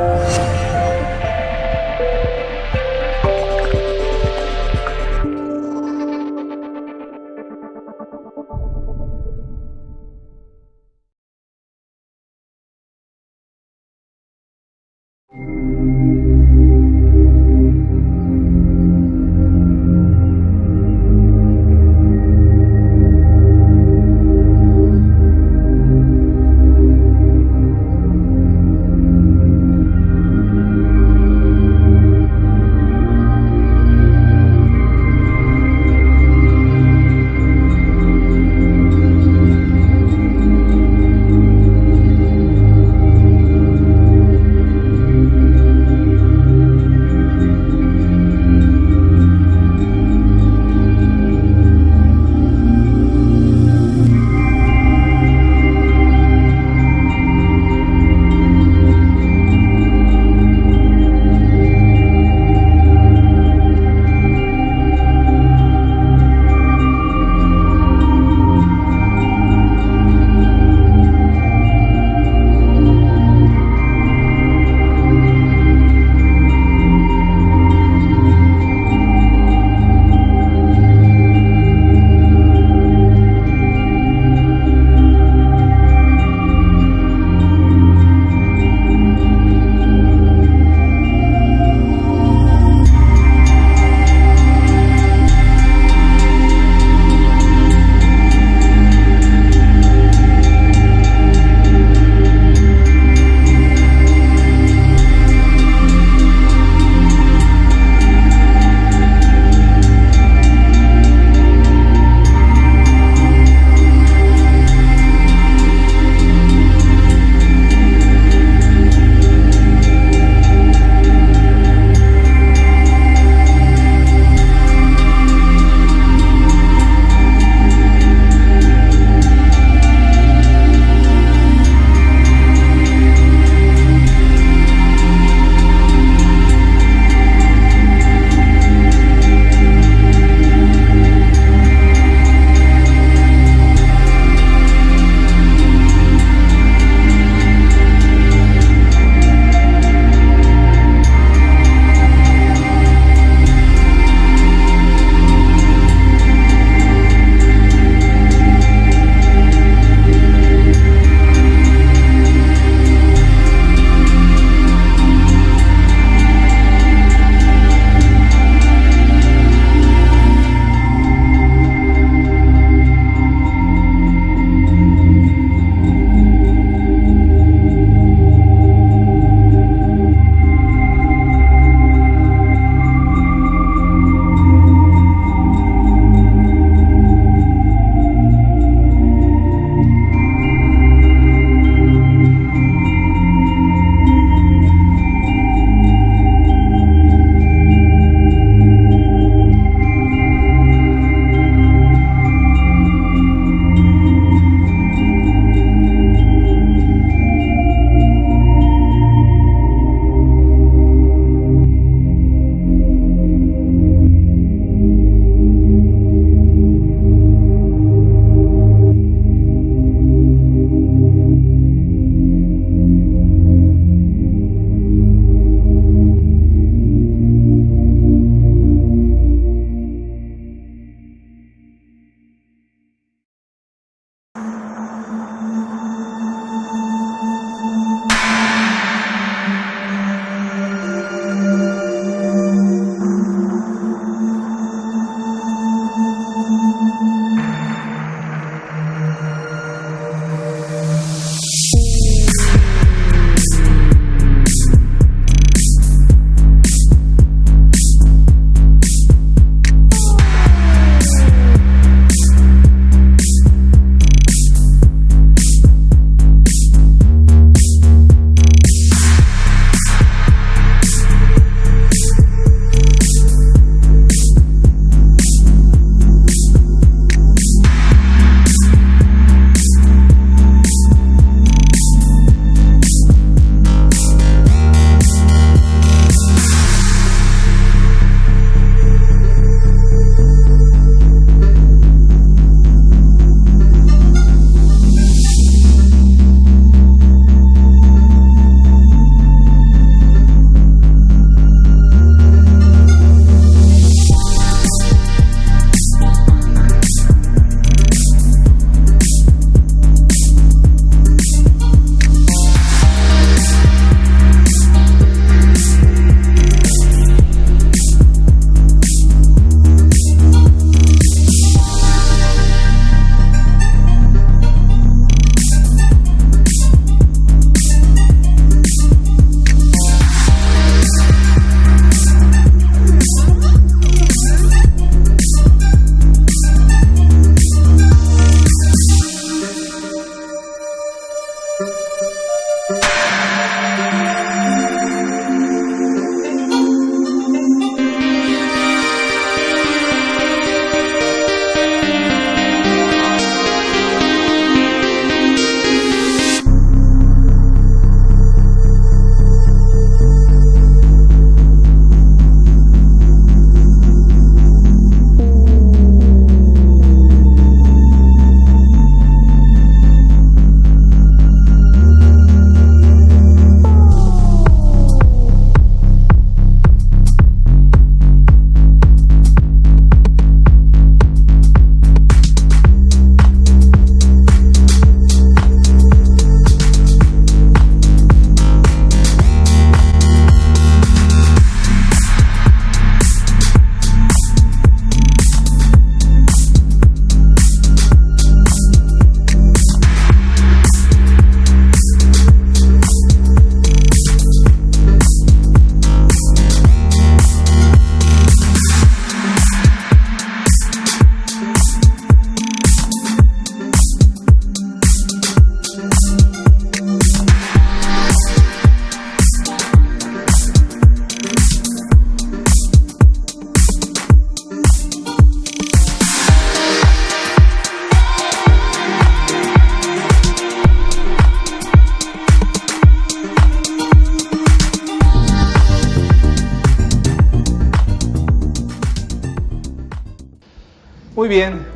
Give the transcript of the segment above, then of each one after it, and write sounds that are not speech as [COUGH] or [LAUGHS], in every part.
Música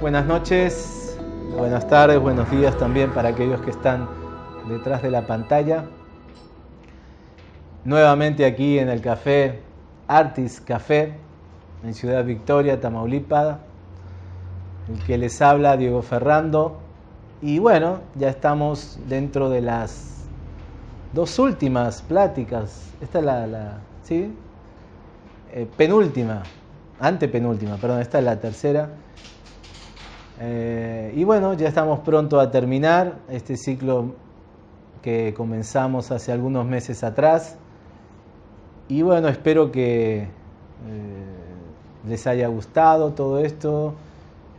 Buenas noches, buenas tardes, buenos días también para aquellos que están detrás de la pantalla. Nuevamente aquí en el café Artis Café, en Ciudad Victoria, Tamaulipas. El que les habla, Diego Ferrando. Y bueno, ya estamos dentro de las dos últimas pláticas. Esta es la, ¿sí? Eh, penúltima, antepenúltima, perdón, esta es la tercera. Eh, y bueno, ya estamos pronto a terminar este ciclo que comenzamos hace algunos meses atrás. Y bueno, espero que eh, les haya gustado todo esto.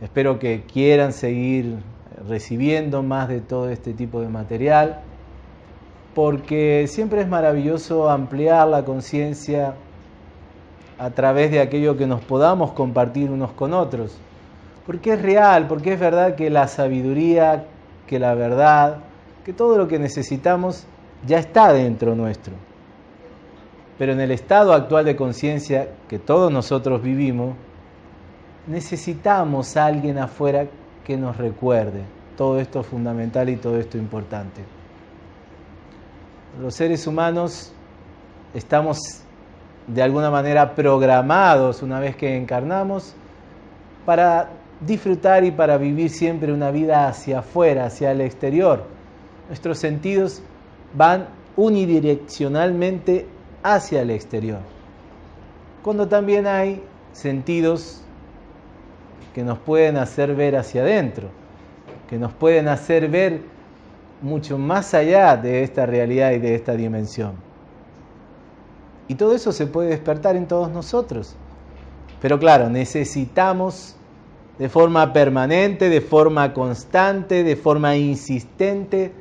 Espero que quieran seguir recibiendo más de todo este tipo de material, porque siempre es maravilloso ampliar la conciencia a través de aquello que nos podamos compartir unos con otros. Porque es real, porque es verdad que la sabiduría, que la verdad, que todo lo que necesitamos ya está dentro nuestro. Pero en el estado actual de conciencia que todos nosotros vivimos, necesitamos a alguien afuera que nos recuerde todo esto fundamental y todo esto importante. Los seres humanos estamos de alguna manera programados una vez que encarnamos para disfrutar y para vivir siempre una vida hacia afuera, hacia el exterior. Nuestros sentidos van unidireccionalmente hacia el exterior. Cuando también hay sentidos que nos pueden hacer ver hacia adentro, que nos pueden hacer ver mucho más allá de esta realidad y de esta dimensión. Y todo eso se puede despertar en todos nosotros. Pero claro, necesitamos de forma permanente, de forma constante, de forma insistente,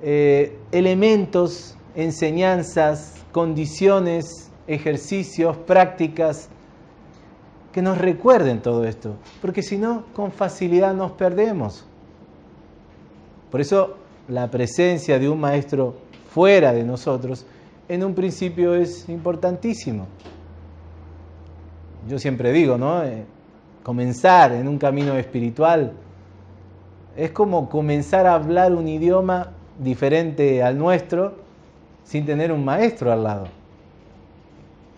eh, elementos, enseñanzas, condiciones, ejercicios, prácticas que nos recuerden todo esto, porque si no, con facilidad nos perdemos. Por eso la presencia de un maestro fuera de nosotros en un principio es importantísimo. Yo siempre digo, ¿no? Comenzar en un camino espiritual es como comenzar a hablar un idioma diferente al nuestro sin tener un maestro al lado.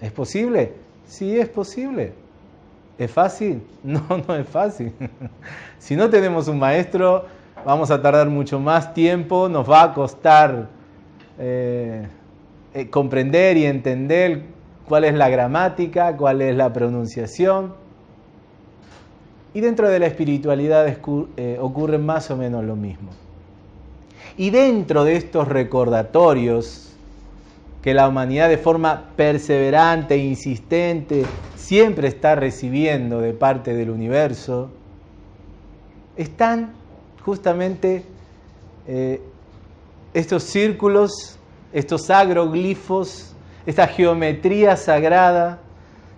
¿Es posible? Sí, es posible. ¿Es fácil? [LAUGHS] No, no es fácil. [LAUGHS] si no tenemos un maestro, vamos a tardar mucho más tiempo, nos va a costar eh, eh, comprender y entender cuál es la gramática, cuál es la pronunciación. Y dentro de la espiritualidad eh, ocurre más o menos lo mismo. Y dentro de estos recordatorios que la humanidad de forma perseverante e insistente siempre está recibiendo de parte del universo, están justamente eh, estos círculos, estos agroglifos, esta geometría sagrada,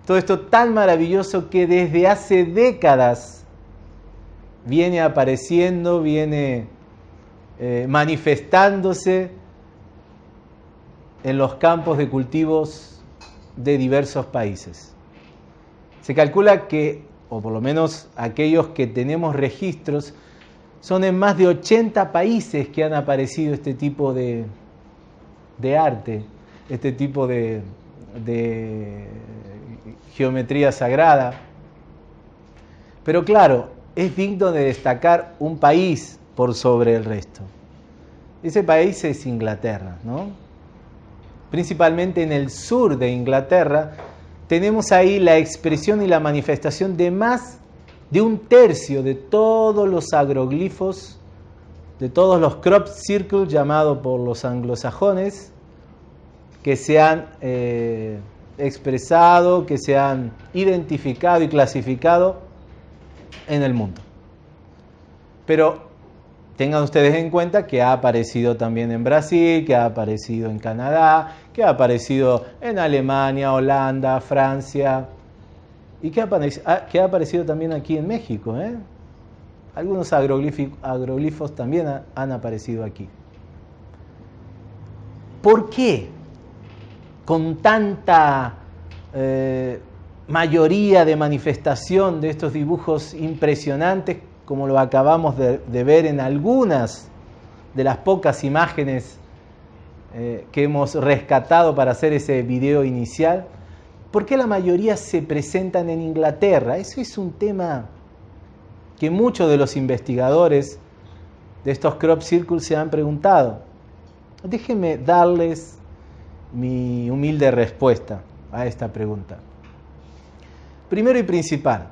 todo esto tan maravilloso que desde hace décadas viene apareciendo, viene eh, manifestándose en los campos de cultivos de diversos países. Se calcula que, o por lo menos aquellos que tenemos registros, son en más de 80 países que han aparecido este tipo de, arte, este tipo de, de geometría sagrada. Pero claro, es digno de destacar un país por sobre el resto. Ese país es Inglaterra, ¿no? Principalmente en el sur de Inglaterra tenemos ahí la expresión y la manifestación de más de un tercio de todos los agroglifos, de todos los crop circles llamados por los anglosajones, que se han eh, expresado, que se han identificado y clasificado en el mundo. Pero tengan ustedes en cuenta que ha aparecido también en Brasil, que ha aparecido en Canadá, que ha aparecido en Alemania, Holanda, Francia y que ha, aparecido también aquí en México. ¿eh? Algunos agroglifos también han aparecido aquí. ¿Por qué con tanta eh, mayoría de manifestación de estos dibujos impresionantes, como lo acabamos de, ver en algunas de las pocas imágenes eh, que hemos rescatado para hacer ese video inicial, ¿por qué la mayoría se presentan en Inglaterra? Eso es un tema que muchos de los investigadores de estos crop circles se han preguntado. Déjenme darles mi humilde respuesta a esta pregunta. Primero y principal,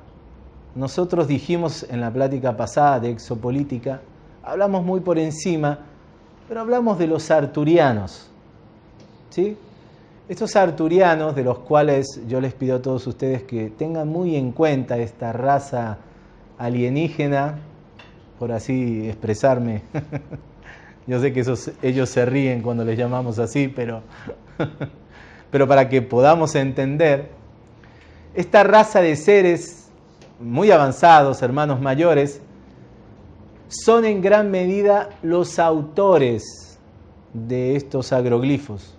nosotros dijimos en la plática pasada de exopolítica, hablamos muy por encima, pero hablamos de los arturianos. ¿sí? Estos arturianos, de los cuales yo les pido a todos ustedes que tengan muy en cuenta esta raza alienígena, por así expresarme. [LAUGHS] yo sé que ellos se ríen cuando les llamamos así, pero, [LAUGHS] pero para que podamos entender esta raza de seres muy avanzados, hermanos mayores, son en gran medida los autores de estos agroglifos.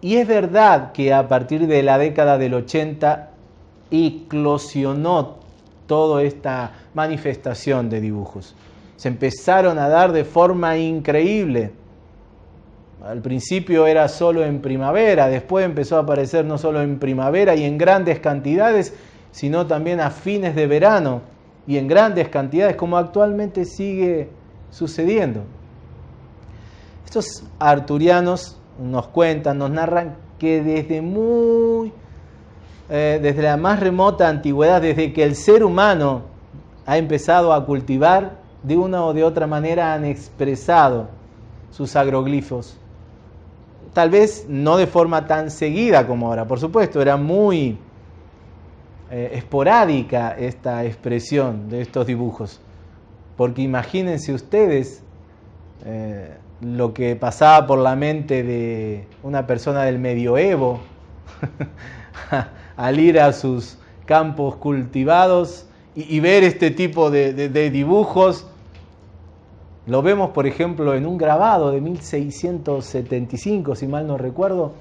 Y es verdad que a partir de la década del 80 eclosionó toda esta manifestación de dibujos. Se empezaron a dar de forma increíble al principio era solo en primavera, después empezó a aparecer no solo en primavera y en grandes cantidades, sino también a fines de verano y en grandes cantidades, como actualmente sigue sucediendo. Estos arturianos nos cuentan, nos narran que desde muy, eh, desde la más remota antigüedad, desde que el ser humano ha empezado a cultivar, de una o de otra manera han expresado sus agroglifos tal vez no de forma tan seguida como ahora, por supuesto, era muy eh, esporádica esta expresión de estos dibujos, porque imagínense ustedes eh, lo que pasaba por la mente de una persona del medioevo [LAUGHS] al ir a sus campos cultivados y, ver este tipo de dibujos lo vemos, por ejemplo, en un grabado de 1675, si mal no recuerdo,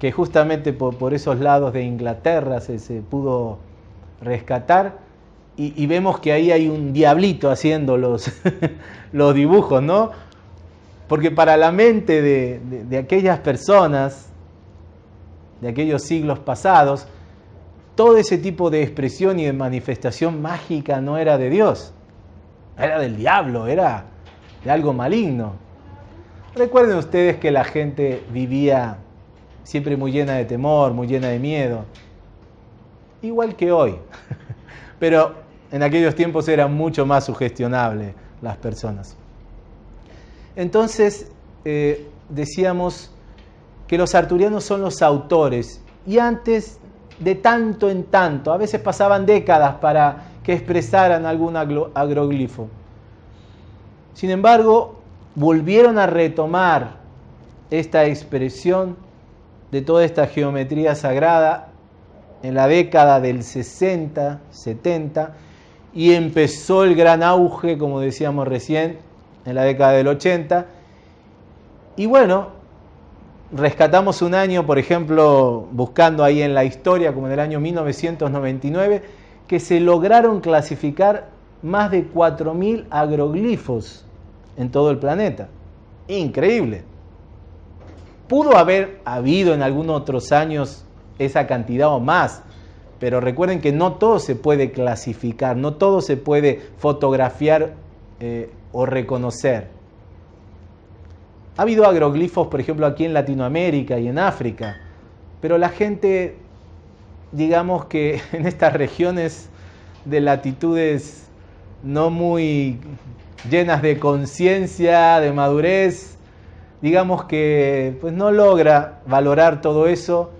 que justamente por, esos lados de Inglaterra se, pudo rescatar. Y, vemos que ahí hay un diablito haciendo los, [LAUGHS] los dibujos, ¿no? Porque para la mente de, de aquellas personas, de aquellos siglos pasados, todo ese tipo de expresión y de manifestación mágica no era de Dios era del diablo, era de algo maligno. Recuerden ustedes que la gente vivía siempre muy llena de temor, muy llena de miedo, igual que hoy, [LAUGHS] pero en aquellos tiempos eran mucho más sugestionables las personas. Entonces, eh, decíamos que los arturianos son los autores y antes de tanto en tanto, a veces pasaban décadas para que expresaran algún agroglifo. Sin embargo, volvieron a retomar esta expresión de toda esta geometría sagrada en la década del 60, 70, y empezó el gran auge, como decíamos recién, en la década del 80. Y bueno, rescatamos un año, por ejemplo, buscando ahí en la historia, como en el año 1999, que se lograron clasificar más de 4.000 agroglifos en todo el planeta. Increíble. Pudo haber habido en algunos otros años esa cantidad o más, pero recuerden que no todo se puede clasificar, no todo se puede fotografiar eh, o reconocer. Ha habido agroglifos, por ejemplo, aquí en Latinoamérica y en África, pero la gente digamos que [LAUGHS] en estas regiones de latitudes no muy llenas de conciencia, de madurez, digamos que pues no logra valorar todo eso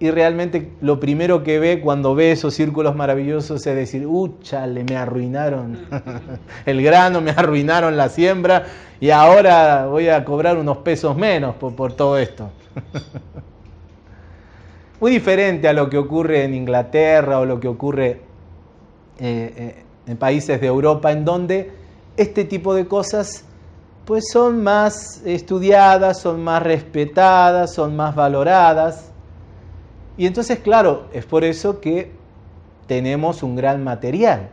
y realmente lo primero que ve cuando ve esos círculos maravillosos es decir, chale, me arruinaron [LAUGHS] el grano, me arruinaron la siembra y ahora voy a cobrar unos pesos menos por, por todo esto. [LAUGHS] muy diferente a lo que ocurre en Inglaterra o lo que ocurre eh, eh, en países de Europa, en donde este tipo de cosas pues son más estudiadas, son más respetadas, son más valoradas. Y entonces, claro, es por eso que tenemos un gran material.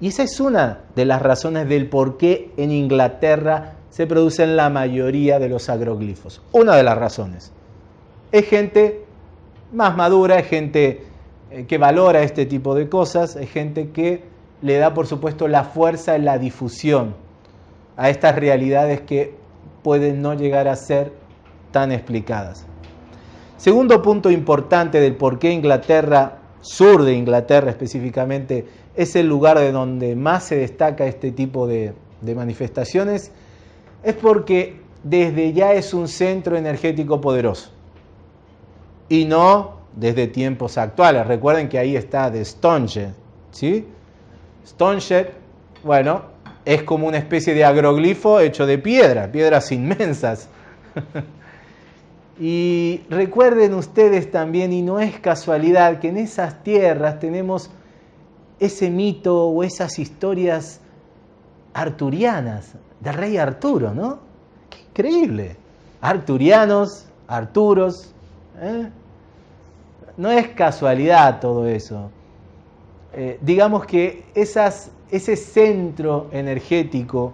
Y esa es una de las razones del por qué en Inglaterra se producen la mayoría de los agroglifos. Una de las razones. Es gente más madura, es gente eh, que valora este tipo de cosas, es gente que le da, por supuesto, la fuerza en la difusión a estas realidades que pueden no llegar a ser tan explicadas. Segundo punto importante del por qué Inglaterra, sur de Inglaterra específicamente, es el lugar de donde más se destaca este tipo de, de manifestaciones, es porque desde ya es un centro energético poderoso y no desde tiempos actuales. Recuerden que ahí está de Stonehenge, ¿sí? Stonehenge, bueno, es como una especie de agroglifo hecho de piedra, piedras inmensas. [LAUGHS] y recuerden ustedes también, y no es casualidad, que en esas tierras tenemos ese mito o esas historias arturianas del rey Arturo, ¿no? Qué increíble. Arturianos, Arturos. ¿Eh? No es casualidad todo eso. Eh, digamos que ese centro energético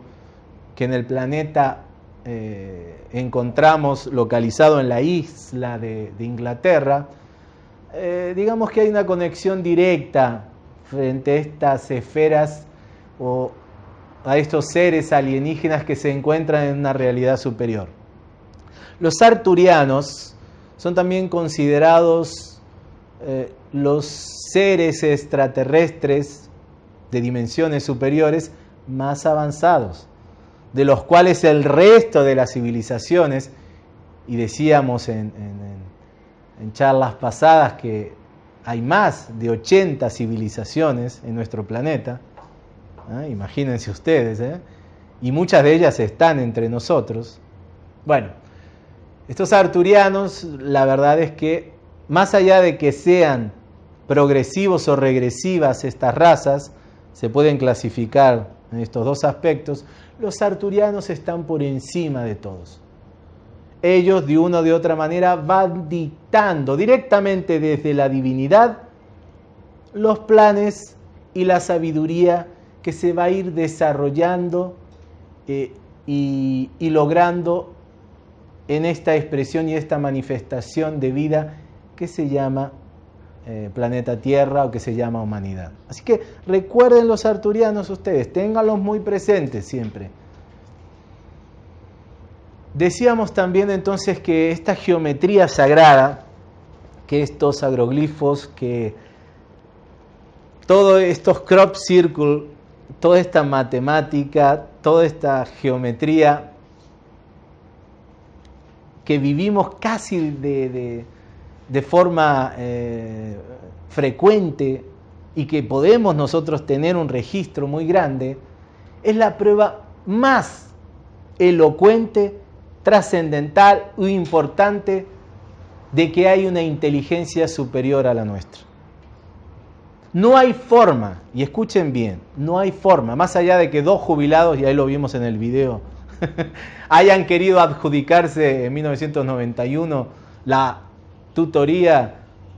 que en el planeta eh, encontramos localizado en la isla de, Inglaterra, digamos que hay una conexión directa frente a estas esferas o a estos seres alienígenas que se encuentran en una realidad superior. Los arturianos son también considerados eh, los seres extraterrestres de dimensiones superiores más avanzados, de los cuales el resto de las civilizaciones, y decíamos en, charlas pasadas que hay más de 80 civilizaciones en nuestro planeta, ¿eh? imagínense ustedes, ¿eh? y muchas de ellas están entre nosotros. Bueno, estos arturianos, la verdad es que más allá de que sean progresivos o regresivas estas razas, se pueden clasificar en estos dos aspectos, los arturianos están por encima de todos. Ellos de una o de otra manera van dictando directamente desde la divinidad los planes y la sabiduría que se va a ir desarrollando eh, y, logrando en esta expresión y esta manifestación de vida que se llama eh, planeta Tierra o que se llama humanidad. Así que recuerden los arturianos ustedes, ténganlos muy presentes siempre. Decíamos también entonces que esta geometría sagrada, que estos agroglifos, que todos estos crop circle toda esta matemática, toda esta geometría que vivimos casi de, forma eh, frecuente y que podemos nosotros tener un registro muy grande, es la prueba más elocuente, trascendental y importante de que hay una inteligencia superior a la nuestra. No hay forma, y escuchen bien, no hay forma, más allá de que dos jubilados, y ahí lo vimos en el video, [LAUGHS] hayan querido adjudicarse en 1991 la tutoría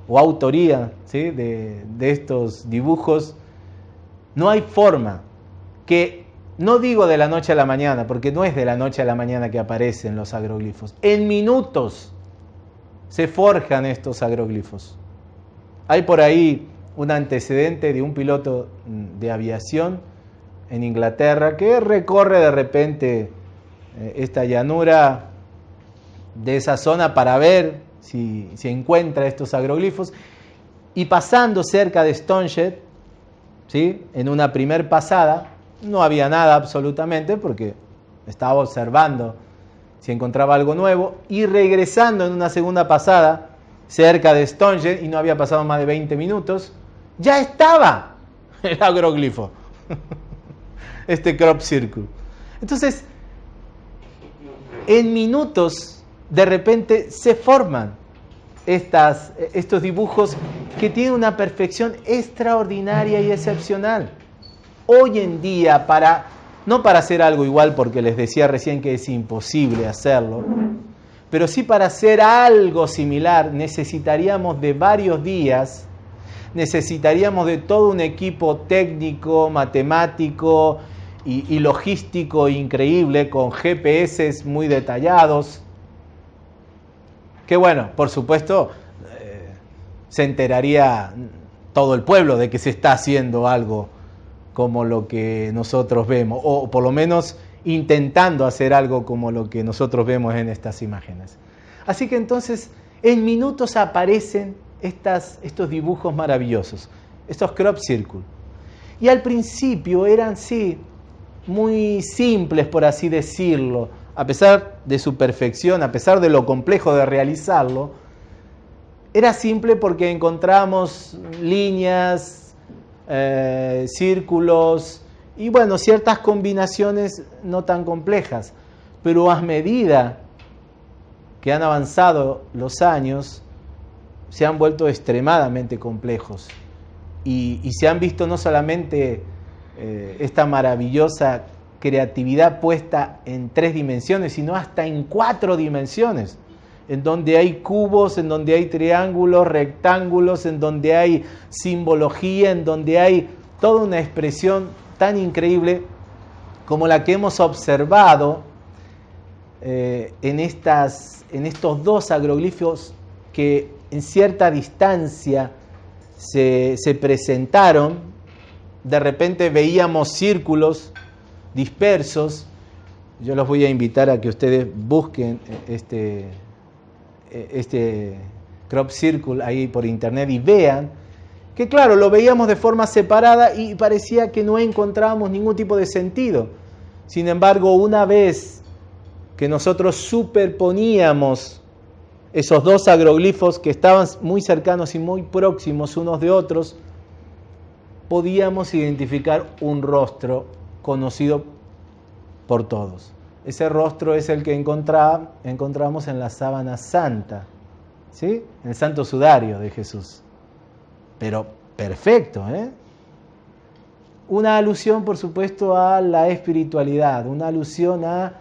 o autoría de, de estos dibujos, no hay forma que, no digo de la noche a la mañana, porque no es de la noche a la mañana que aparecen los agroglifos, en minutos se forjan estos agroglifos. Hay por ahí un antecedente de un piloto de aviación en Inglaterra que recorre de repente esta llanura de esa zona para ver si, se encuentra estos agroglifos y pasando cerca de Stonehenge, ¿sí? en una primer pasada, no había nada absolutamente porque estaba observando si encontraba algo nuevo y regresando en una segunda pasada cerca de Stonehenge y no había pasado más de 20 minutos, ya estaba [LAUGHS] el agroglifo, [LAUGHS] este crop circle. Entonces, en minutos, de repente se forman estos dibujos que tienen una perfección extraordinaria y excepcional. Hoy en día, para, no para hacer algo igual, porque les decía recién que es imposible hacerlo, Pero sí para hacer algo similar necesitaríamos de varios días, necesitaríamos de todo un equipo técnico, matemático y, logístico increíble, con GPS muy detallados, que bueno, por supuesto, eh, se enteraría todo el pueblo de que se está haciendo algo como lo que nosotros vemos, o por lo menos intentando hacer algo como lo que nosotros vemos en estas imágenes. Así que entonces en minutos aparecen estas, estos dibujos maravillosos, estos crop circle. Y al principio eran, sí, muy simples, por así decirlo, a pesar de su perfección, a pesar de lo complejo de realizarlo, era simple porque encontramos líneas, eh, círculos y bueno, ciertas combinaciones no tan complejas, pero a medida que han avanzado los años, se han vuelto extremadamente complejos. Y, se han visto no solamente eh, esta maravillosa creatividad puesta en tres dimensiones, sino hasta en cuatro dimensiones en donde hay cubos, en donde hay triángulos, rectángulos, en donde hay simbología, en donde hay toda una expresión tan increíble como la que hemos observado eh, en, estas, en estos dos agroglifos que en cierta distancia se, se presentaron. De repente veíamos círculos dispersos. Yo los voy a invitar a que ustedes busquen este, eh, este crop circle ahí por internet y vean que claro, lo veíamos de forma separada y parecía que no encontrábamos ningún tipo de sentido. Sin embargo, una vez que nosotros superponíamos esos dos agroglifos que estaban muy cercanos y muy próximos unos de otros, podíamos identificar un rostro conocido por todos. Ese rostro es el que encontramos en la sábana santa, ¿sí? en el santo sudario de Jesús. Pero perfecto, ¿eh? Una alusión, por supuesto, a la espiritualidad, una alusión a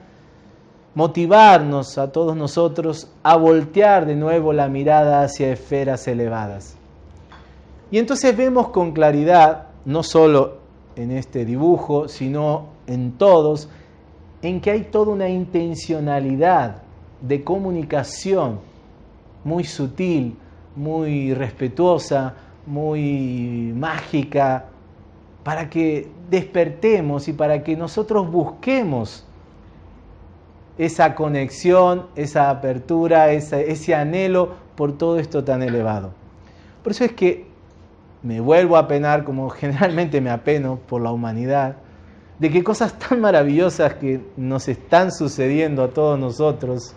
motivarnos a todos nosotros a voltear de nuevo la mirada hacia esferas elevadas. Y entonces vemos con claridad, no solo en este dibujo, sino en todos, en que hay toda una intencionalidad de comunicación muy sutil, muy respetuosa, muy mágica, para que despertemos y para que nosotros busquemos esa conexión, esa apertura, ese, anhelo por todo esto tan elevado. Por eso es que me vuelvo a penar, como [LAUGHS] generalmente me apeno por la humanidad, de que cosas tan maravillosas que nos están sucediendo a todos nosotros,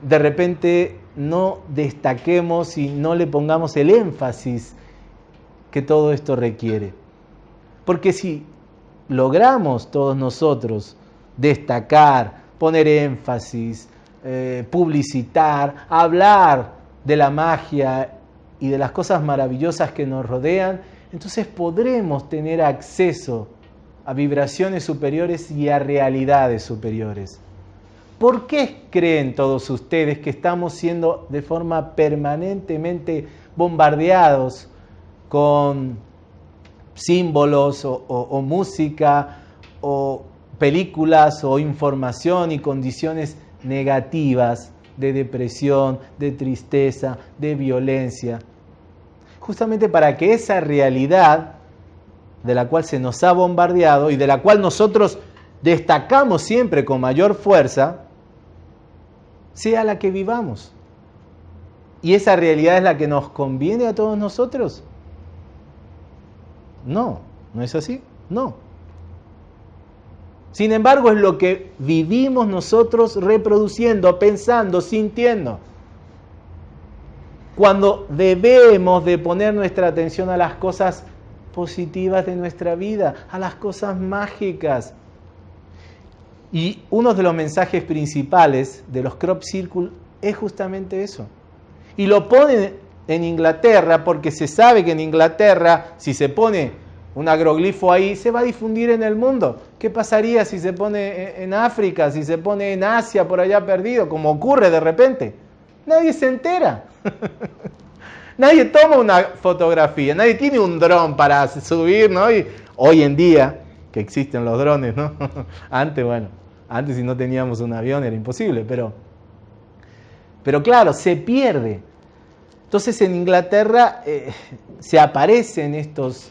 de repente no destaquemos y no le pongamos el énfasis que todo esto requiere. Porque si logramos todos nosotros destacar, poner énfasis, eh, publicitar, hablar de la magia y de las cosas maravillosas que nos rodean, entonces podremos tener acceso a vibraciones superiores y a realidades superiores. ¿Por qué creen todos ustedes que estamos siendo de forma permanentemente bombardeados con símbolos o, música o películas o información y condiciones negativas de depresión, de tristeza, de violencia? Justamente para que esa realidad de la cual se nos ha bombardeado y de la cual nosotros destacamos siempre con mayor fuerza, sea la que vivamos. ¿Y esa realidad es la que nos conviene a todos nosotros? No, ¿no es así? No. Sin embargo, es lo que vivimos nosotros reproduciendo, pensando, sintiendo. Cuando debemos de poner nuestra atención a las cosas positivas de nuestra vida, a las cosas mágicas. Y uno de los mensajes principales de los crop circle es justamente eso. Y lo ponen en Inglaterra porque se sabe que en Inglaterra, si se pone un agroglifo ahí, se va a difundir en el mundo. ¿Qué pasaría si se pone en África, si se pone en Asia, por allá perdido, como ocurre de repente? Nadie se entera. [LAUGHS] nadie toma una fotografía, nadie tiene un dron para subir, ¿no? Y hoy en día, que existen los drones, ¿no? [LAUGHS] antes, bueno, antes si no teníamos un avión era imposible, pero, pero claro, se pierde. Entonces en Inglaterra eh, se aparecen estos,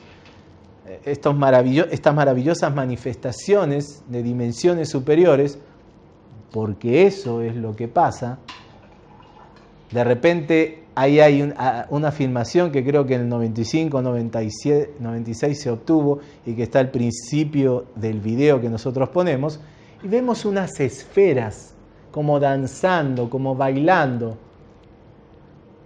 estos estas maravillosas manifestaciones de dimensiones superiores, porque eso es lo que pasa. De repente ahí hay una afirmación que creo que en el 95, 97, 96 se obtuvo y que está al principio del video que nosotros ponemos, y vemos unas esferas como danzando, como bailando,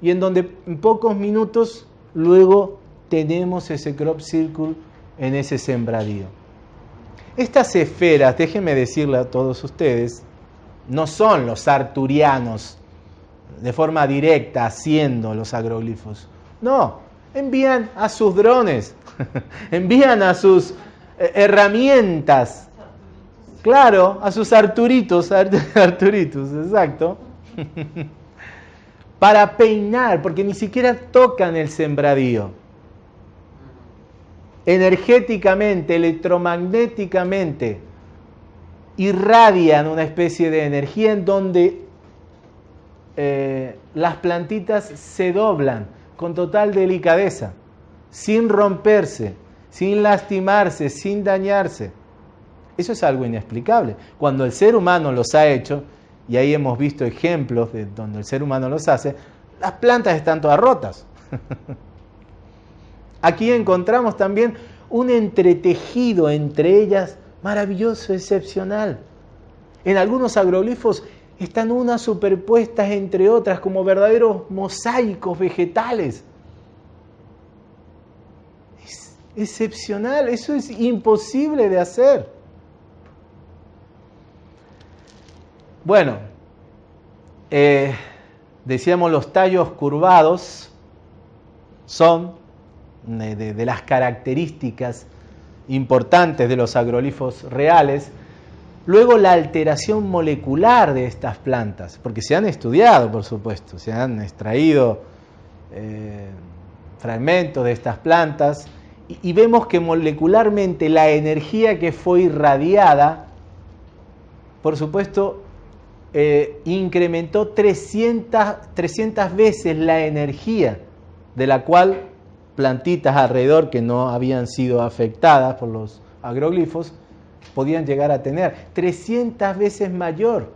y en donde en pocos minutos luego tenemos ese crop circle en ese sembradío. Estas esferas, déjenme decirle a todos ustedes, no son los arturianos de forma directa haciendo los agroglifos. No, envían a sus drones, [LAUGHS] envían a sus eh, herramientas, claro, a sus arturitos, [LAUGHS] arturitos, exacto, [LAUGHS] para peinar, porque ni siquiera tocan el sembradío. Energéticamente, electromagnéticamente, irradian una especie de energía en donde eh, las plantitas se doblan con total delicadeza, sin romperse, sin lastimarse, sin dañarse. Eso es algo inexplicable. Cuando el ser humano los ha hecho, y ahí hemos visto ejemplos de donde el ser humano los hace, las plantas están todas rotas. [LAUGHS] Aquí encontramos también un entretejido entre ellas maravilloso, excepcional. En algunos agroglifos están unas superpuestas entre otras como verdaderos mosaicos vegetales. Es excepcional, eso es imposible de hacer. Bueno, eh, decíamos los tallos curvados son de, las características importantes de los agrolifos reales. Luego la alteración molecular de estas plantas, porque se han estudiado, por supuesto, se han extraído eh, fragmentos de estas plantas y, vemos que molecularmente la energía que fue irradiada, por supuesto, eh, incrementó 300, 300 veces la energía de la cual plantitas alrededor que no habían sido afectadas por los agroglifos, podían llegar a tener. 300 veces mayor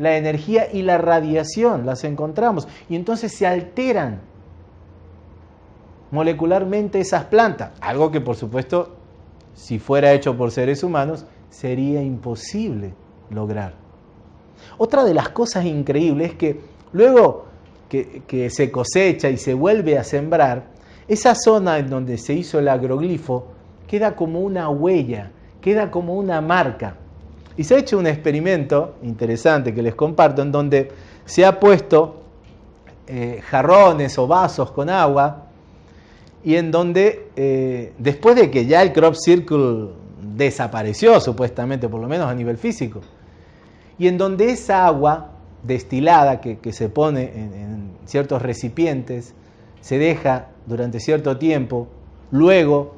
la energía y la radiación, las encontramos, y entonces se alteran molecularmente esas plantas, algo que por supuesto, si fuera hecho por seres humanos, sería imposible lograr. Otra de las cosas increíbles es que luego que, que se cosecha y se vuelve a sembrar, esa zona en donde se hizo el agroglifo queda como una huella, queda como una marca. Y se ha hecho un experimento interesante que les comparto en donde se ha puesto eh, jarrones o vasos con agua y en donde eh, después de que ya el crop circle desapareció supuestamente, por lo menos a nivel físico, y en donde esa agua destilada que, se pone en ciertos recipientes se deja durante cierto tiempo, luego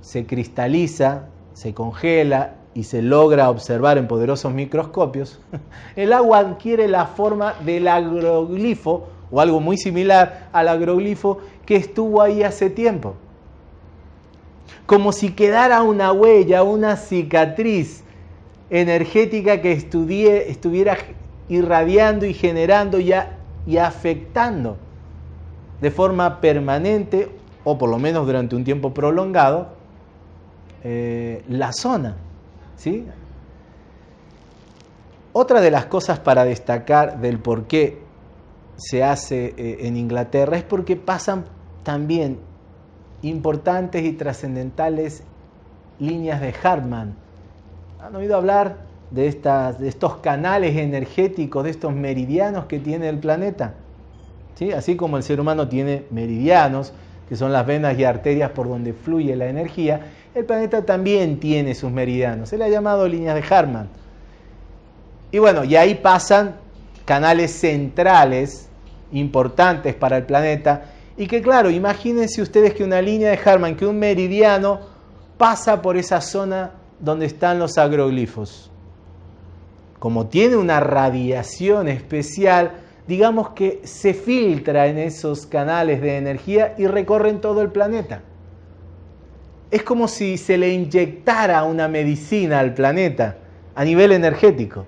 se cristaliza, se congela y se logra observar en poderosos microscopios, [LAUGHS] el agua adquiere la forma del agroglifo o algo muy similar al agroglifo que estuvo ahí hace tiempo. Como si quedara una huella, una cicatriz energética que estuviera irradiando y generando ya y afectando de forma permanente o por lo menos durante un tiempo prolongado eh, la zona. ¿sí? Otra de las cosas para destacar del por qué se hace eh, en Inglaterra es porque pasan también importantes y trascendentales líneas de Hartmann. ¿Han oído hablar de, estas, de estos canales energéticos, de estos meridianos que tiene el planeta? Así como el ser humano tiene meridianos, que son las venas y arterias por donde fluye la energía, el planeta también tiene sus meridianos. Se le ha llamado líneas de Harman. Y bueno, y ahí pasan canales centrales importantes para el planeta. Y que claro, imagínense ustedes que una línea de Harman, que un meridiano pasa por esa zona donde están los agroglifos. Como tiene una radiación especial, digamos que se filtra en esos canales de energía y recorren todo el planeta. Es como si se le inyectara una medicina al planeta a nivel energético.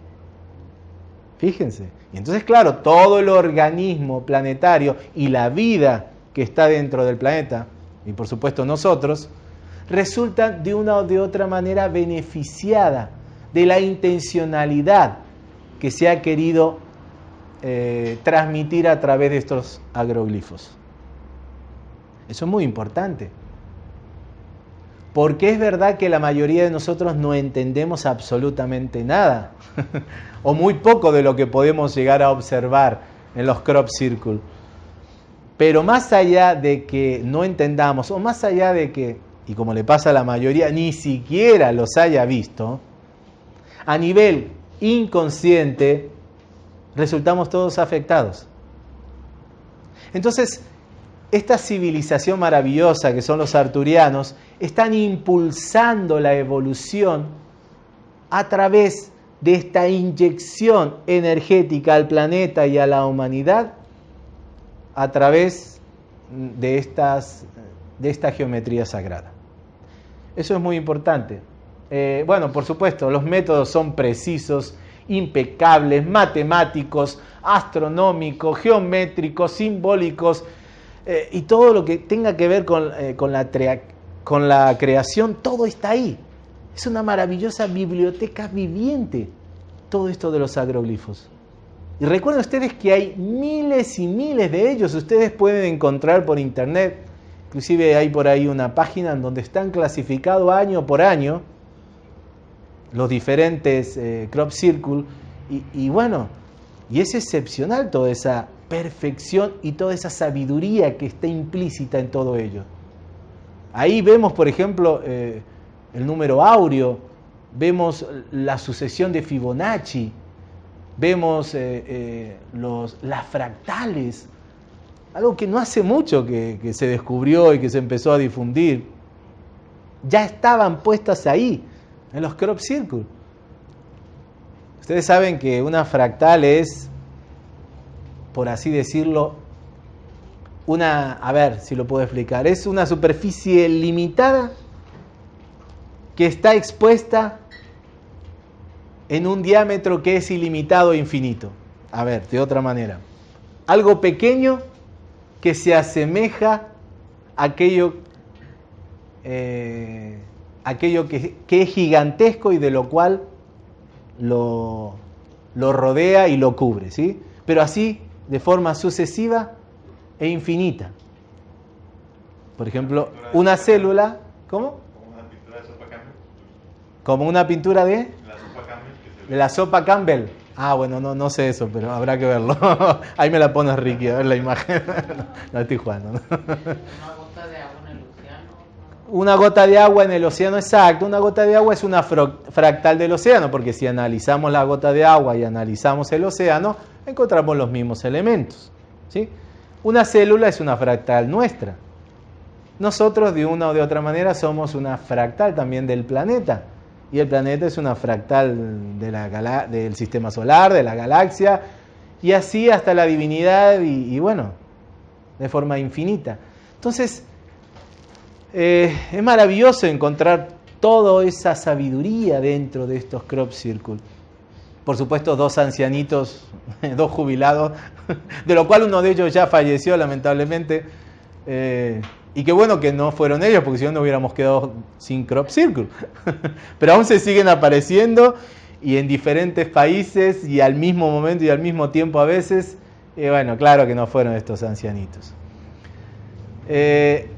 Fíjense. Y entonces, claro, todo el organismo planetario y la vida que está dentro del planeta, y por supuesto nosotros, resultan de una o de otra manera beneficiada de la intencionalidad que se ha querido eh, transmitir a través de estos agroglifos. Eso es muy importante. Porque es verdad que la mayoría de nosotros no entendemos absolutamente nada, [LAUGHS] o muy poco de lo que podemos llegar a observar en los crop circles. Pero más allá de que no entendamos, o más allá de que, y como le pasa a la mayoría, ni siquiera los haya visto, a nivel inconsciente resultamos todos afectados. Entonces, esta civilización maravillosa que son los arturianos están impulsando la evolución a través de esta inyección energética al planeta y a la humanidad a través de, estas, de esta geometría sagrada. Eso es muy importante. Eh, bueno, por supuesto, los métodos son precisos, impecables, matemáticos, astronómicos, geométricos, simbólicos, eh, y todo lo que tenga que ver con, eh, con, la con la creación, todo está ahí. Es una maravillosa biblioteca viviente, todo esto de los agroglifos. Y recuerden ustedes que hay miles y miles de ellos, ustedes pueden encontrar por internet, inclusive hay por ahí una página en donde están clasificados año por año, los diferentes eh, crop circle y, bueno, y es excepcional toda esa perfección y toda esa sabiduría que está implícita en todo ello. Ahí vemos, por ejemplo, eh, el número áureo, vemos la sucesión de Fibonacci, vemos eh, los, las fractales, algo que no hace mucho que, que se descubrió y que se empezó a difundir. Ya estaban puestas ahí en los crop circles. Ustedes saben que una fractal es, por así decirlo, una, a ver si lo puedo explicar, es una superficie limitada que está expuesta en un diámetro que es ilimitado e infinito. A ver, de otra manera. Algo pequeño que se asemeja a aquello eh, aquello que, es gigantesco y de lo cual lo, lo rodea y lo cubre, ¿sí? Pero así de forma sucesiva e infinita. Por ejemplo, una célula, ¿cómo? Como una pintura de de la sopa Campbell. Ah, bueno, no, no sé eso, pero habrá que verlo. [LAUGHS] Ahí me la pones Ricky, a ver la imagen. [LAUGHS] no estoy jugando. Una gota de agua en el océano, exacto. Una gota de agua es una fractal del océano, porque si analizamos la gota de agua y analizamos el océano, encontramos los mismos elementos. ¿sí? Una célula es una fractal nuestra. Nosotros de una o de otra manera somos una fractal también del planeta. Y el planeta es una fractal del sistema solar, de la galaxia, y así hasta la divinidad y, y bueno, de forma infinita. Entonces, eh, es maravilloso encontrar toda esa sabiduría dentro de estos crop circles. Por supuesto, dos ancianitos, [LAUGHS] dos jubilados, [LAUGHS] de lo cual uno de ellos ya falleció lamentablemente. Eh, y qué bueno que no fueron ellos, porque si no, no hubiéramos quedado sin crop circle. [LAUGHS] Pero aún se siguen apareciendo y en diferentes países y al mismo momento y al mismo tiempo a veces. Bueno, claro que no fueron estos ancianitos. Eh,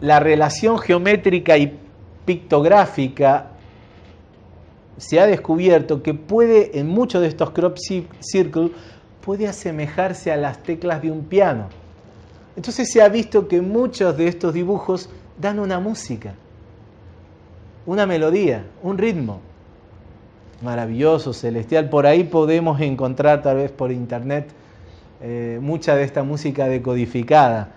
la relación geométrica y pictográfica se ha descubierto que puede, en muchos de estos crop circles, puede asemejarse a las teclas de un piano. Entonces se ha visto que muchos de estos dibujos dan una música, una melodía, un ritmo maravilloso, celestial. Por ahí podemos encontrar tal vez por internet eh, mucha de esta música decodificada.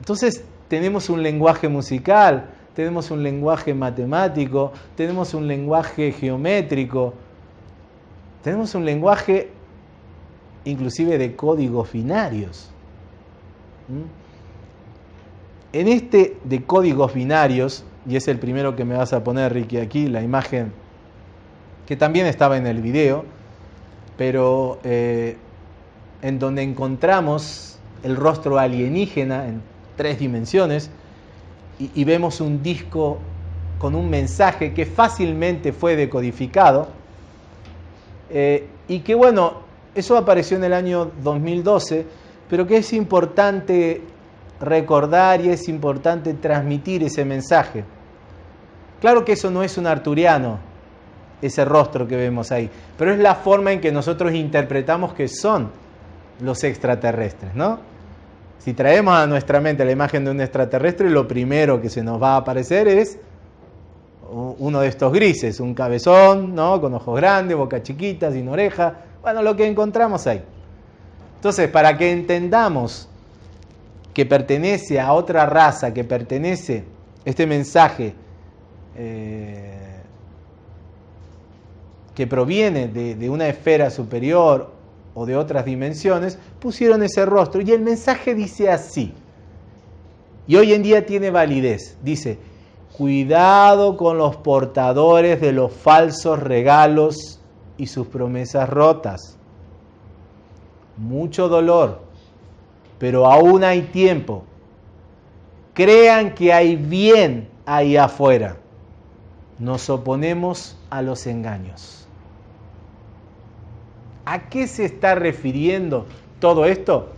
Entonces tenemos un lenguaje musical, tenemos un lenguaje matemático, tenemos un lenguaje geométrico, tenemos un lenguaje inclusive de códigos binarios. ¿Mm? En este de códigos binarios, y es el primero que me vas a poner, Ricky, aquí, la imagen que también estaba en el video, pero eh, en donde encontramos el rostro alienígena en tres dimensiones y, vemos un disco con un mensaje que fácilmente fue decodificado eh, y que bueno, eso apareció en el año 2012, pero que es importante recordar y es importante transmitir ese mensaje. Claro que eso no es un arturiano, ese rostro que vemos ahí, pero es la forma en que nosotros interpretamos que son los extraterrestres, ¿no? Si traemos a nuestra mente la imagen de un extraterrestre, lo primero que se nos va a aparecer es uno de estos grises, un cabezón, ¿no? Con ojos grandes, boca chiquita, sin oreja, bueno, lo que encontramos ahí. Entonces, para que entendamos que pertenece a otra raza, que pertenece este mensaje eh, que proviene de, una esfera superior o de otras dimensiones, pusieron ese rostro. Y el mensaje dice así. Y hoy en día tiene validez. Dice, cuidado con los portadores de los falsos regalos y sus promesas rotas. Mucho dolor, pero aún hay tiempo. Crean que hay bien ahí afuera. Nos oponemos a los engaños. ¿A qué se está refiriendo todo esto?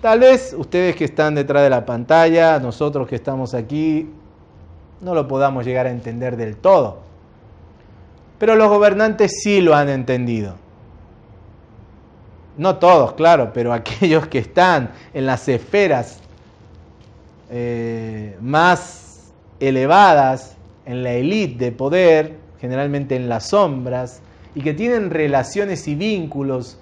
Tal vez ustedes que están detrás de la pantalla, nosotros que estamos aquí, no lo podamos llegar a entender del todo. Pero los gobernantes sí lo han entendido. No todos, claro, pero [LAUGHS] aquellos que están en las esferas eh, más elevadas, en la élite de poder, generalmente en las sombras, y que tienen relaciones y vínculos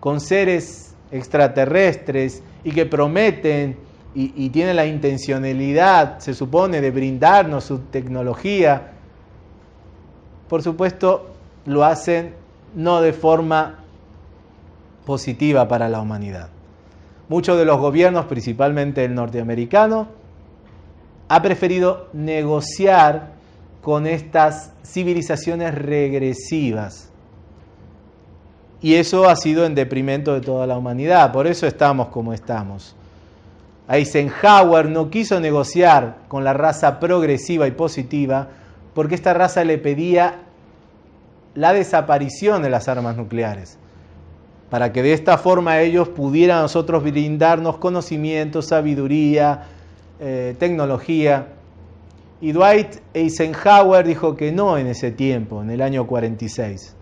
con seres extraterrestres y que prometen y, tienen la intencionalidad, se supone, de brindarnos su tecnología, por supuesto lo hacen no de forma positiva para la humanidad. Muchos de los gobiernos, principalmente el norteamericano, ha preferido negociar con estas civilizaciones regresivas. Y eso ha sido en deprimento de toda la humanidad, por eso estamos como estamos. Eisenhower no quiso negociar con la raza progresiva y positiva porque esta raza le pedía la desaparición de las armas nucleares, para que de esta forma ellos pudieran nosotros brindarnos conocimiento, sabiduría, eh, tecnología. Y Dwight Eisenhower dijo que no en ese tiempo, en el año 46.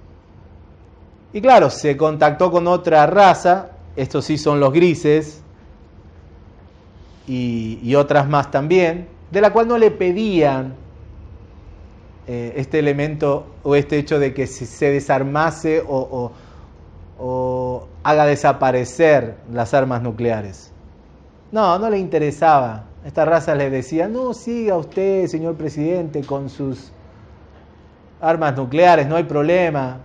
Y claro, se contactó con otra raza, estos sí son los grises, y, otras más también, de la cual no le pedían eh, este elemento o este hecho de que se desarmase o, o haga desaparecer las armas nucleares. No, no le interesaba esta raza les decía, no siga usted, señor presidente, con sus armas nucleares, no hay problema.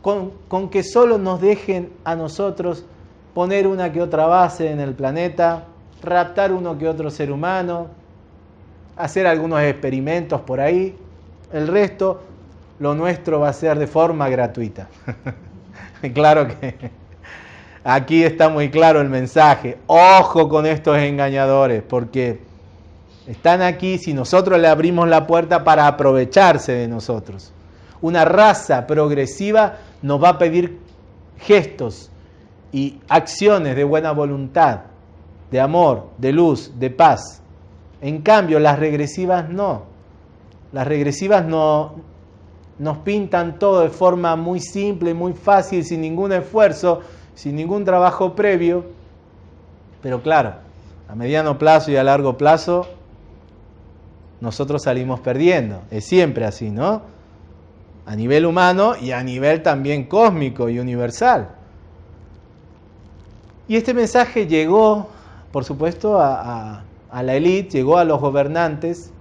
Con, con, que solo nos dejen a nosotros poner una que otra base en el planeta, raptar uno que otro ser humano, hacer algunos experimentos por ahí. El resto, lo nuestro va a ser de forma gratuita. [LAUGHS] claro que Aquí está muy claro el mensaje. Ojo con estos engañadores, porque están aquí si nosotros le abrimos la puerta para aprovecharse de nosotros. Una raza progresiva nos va a pedir gestos y acciones de buena voluntad, de amor, de luz, de paz. En cambio, las regresivas no. Las regresivas no, nos pintan todo de forma muy simple, muy fácil, sin ningún esfuerzo sin ningún trabajo previo, Pero claro, a mediano plazo y a largo plazo, nosotros salimos perdiendo. Es siempre así, ¿no? A nivel humano y a nivel también cósmico y universal. Y este mensaje llegó, por supuesto, a, la élite, llegó a los gobernantes.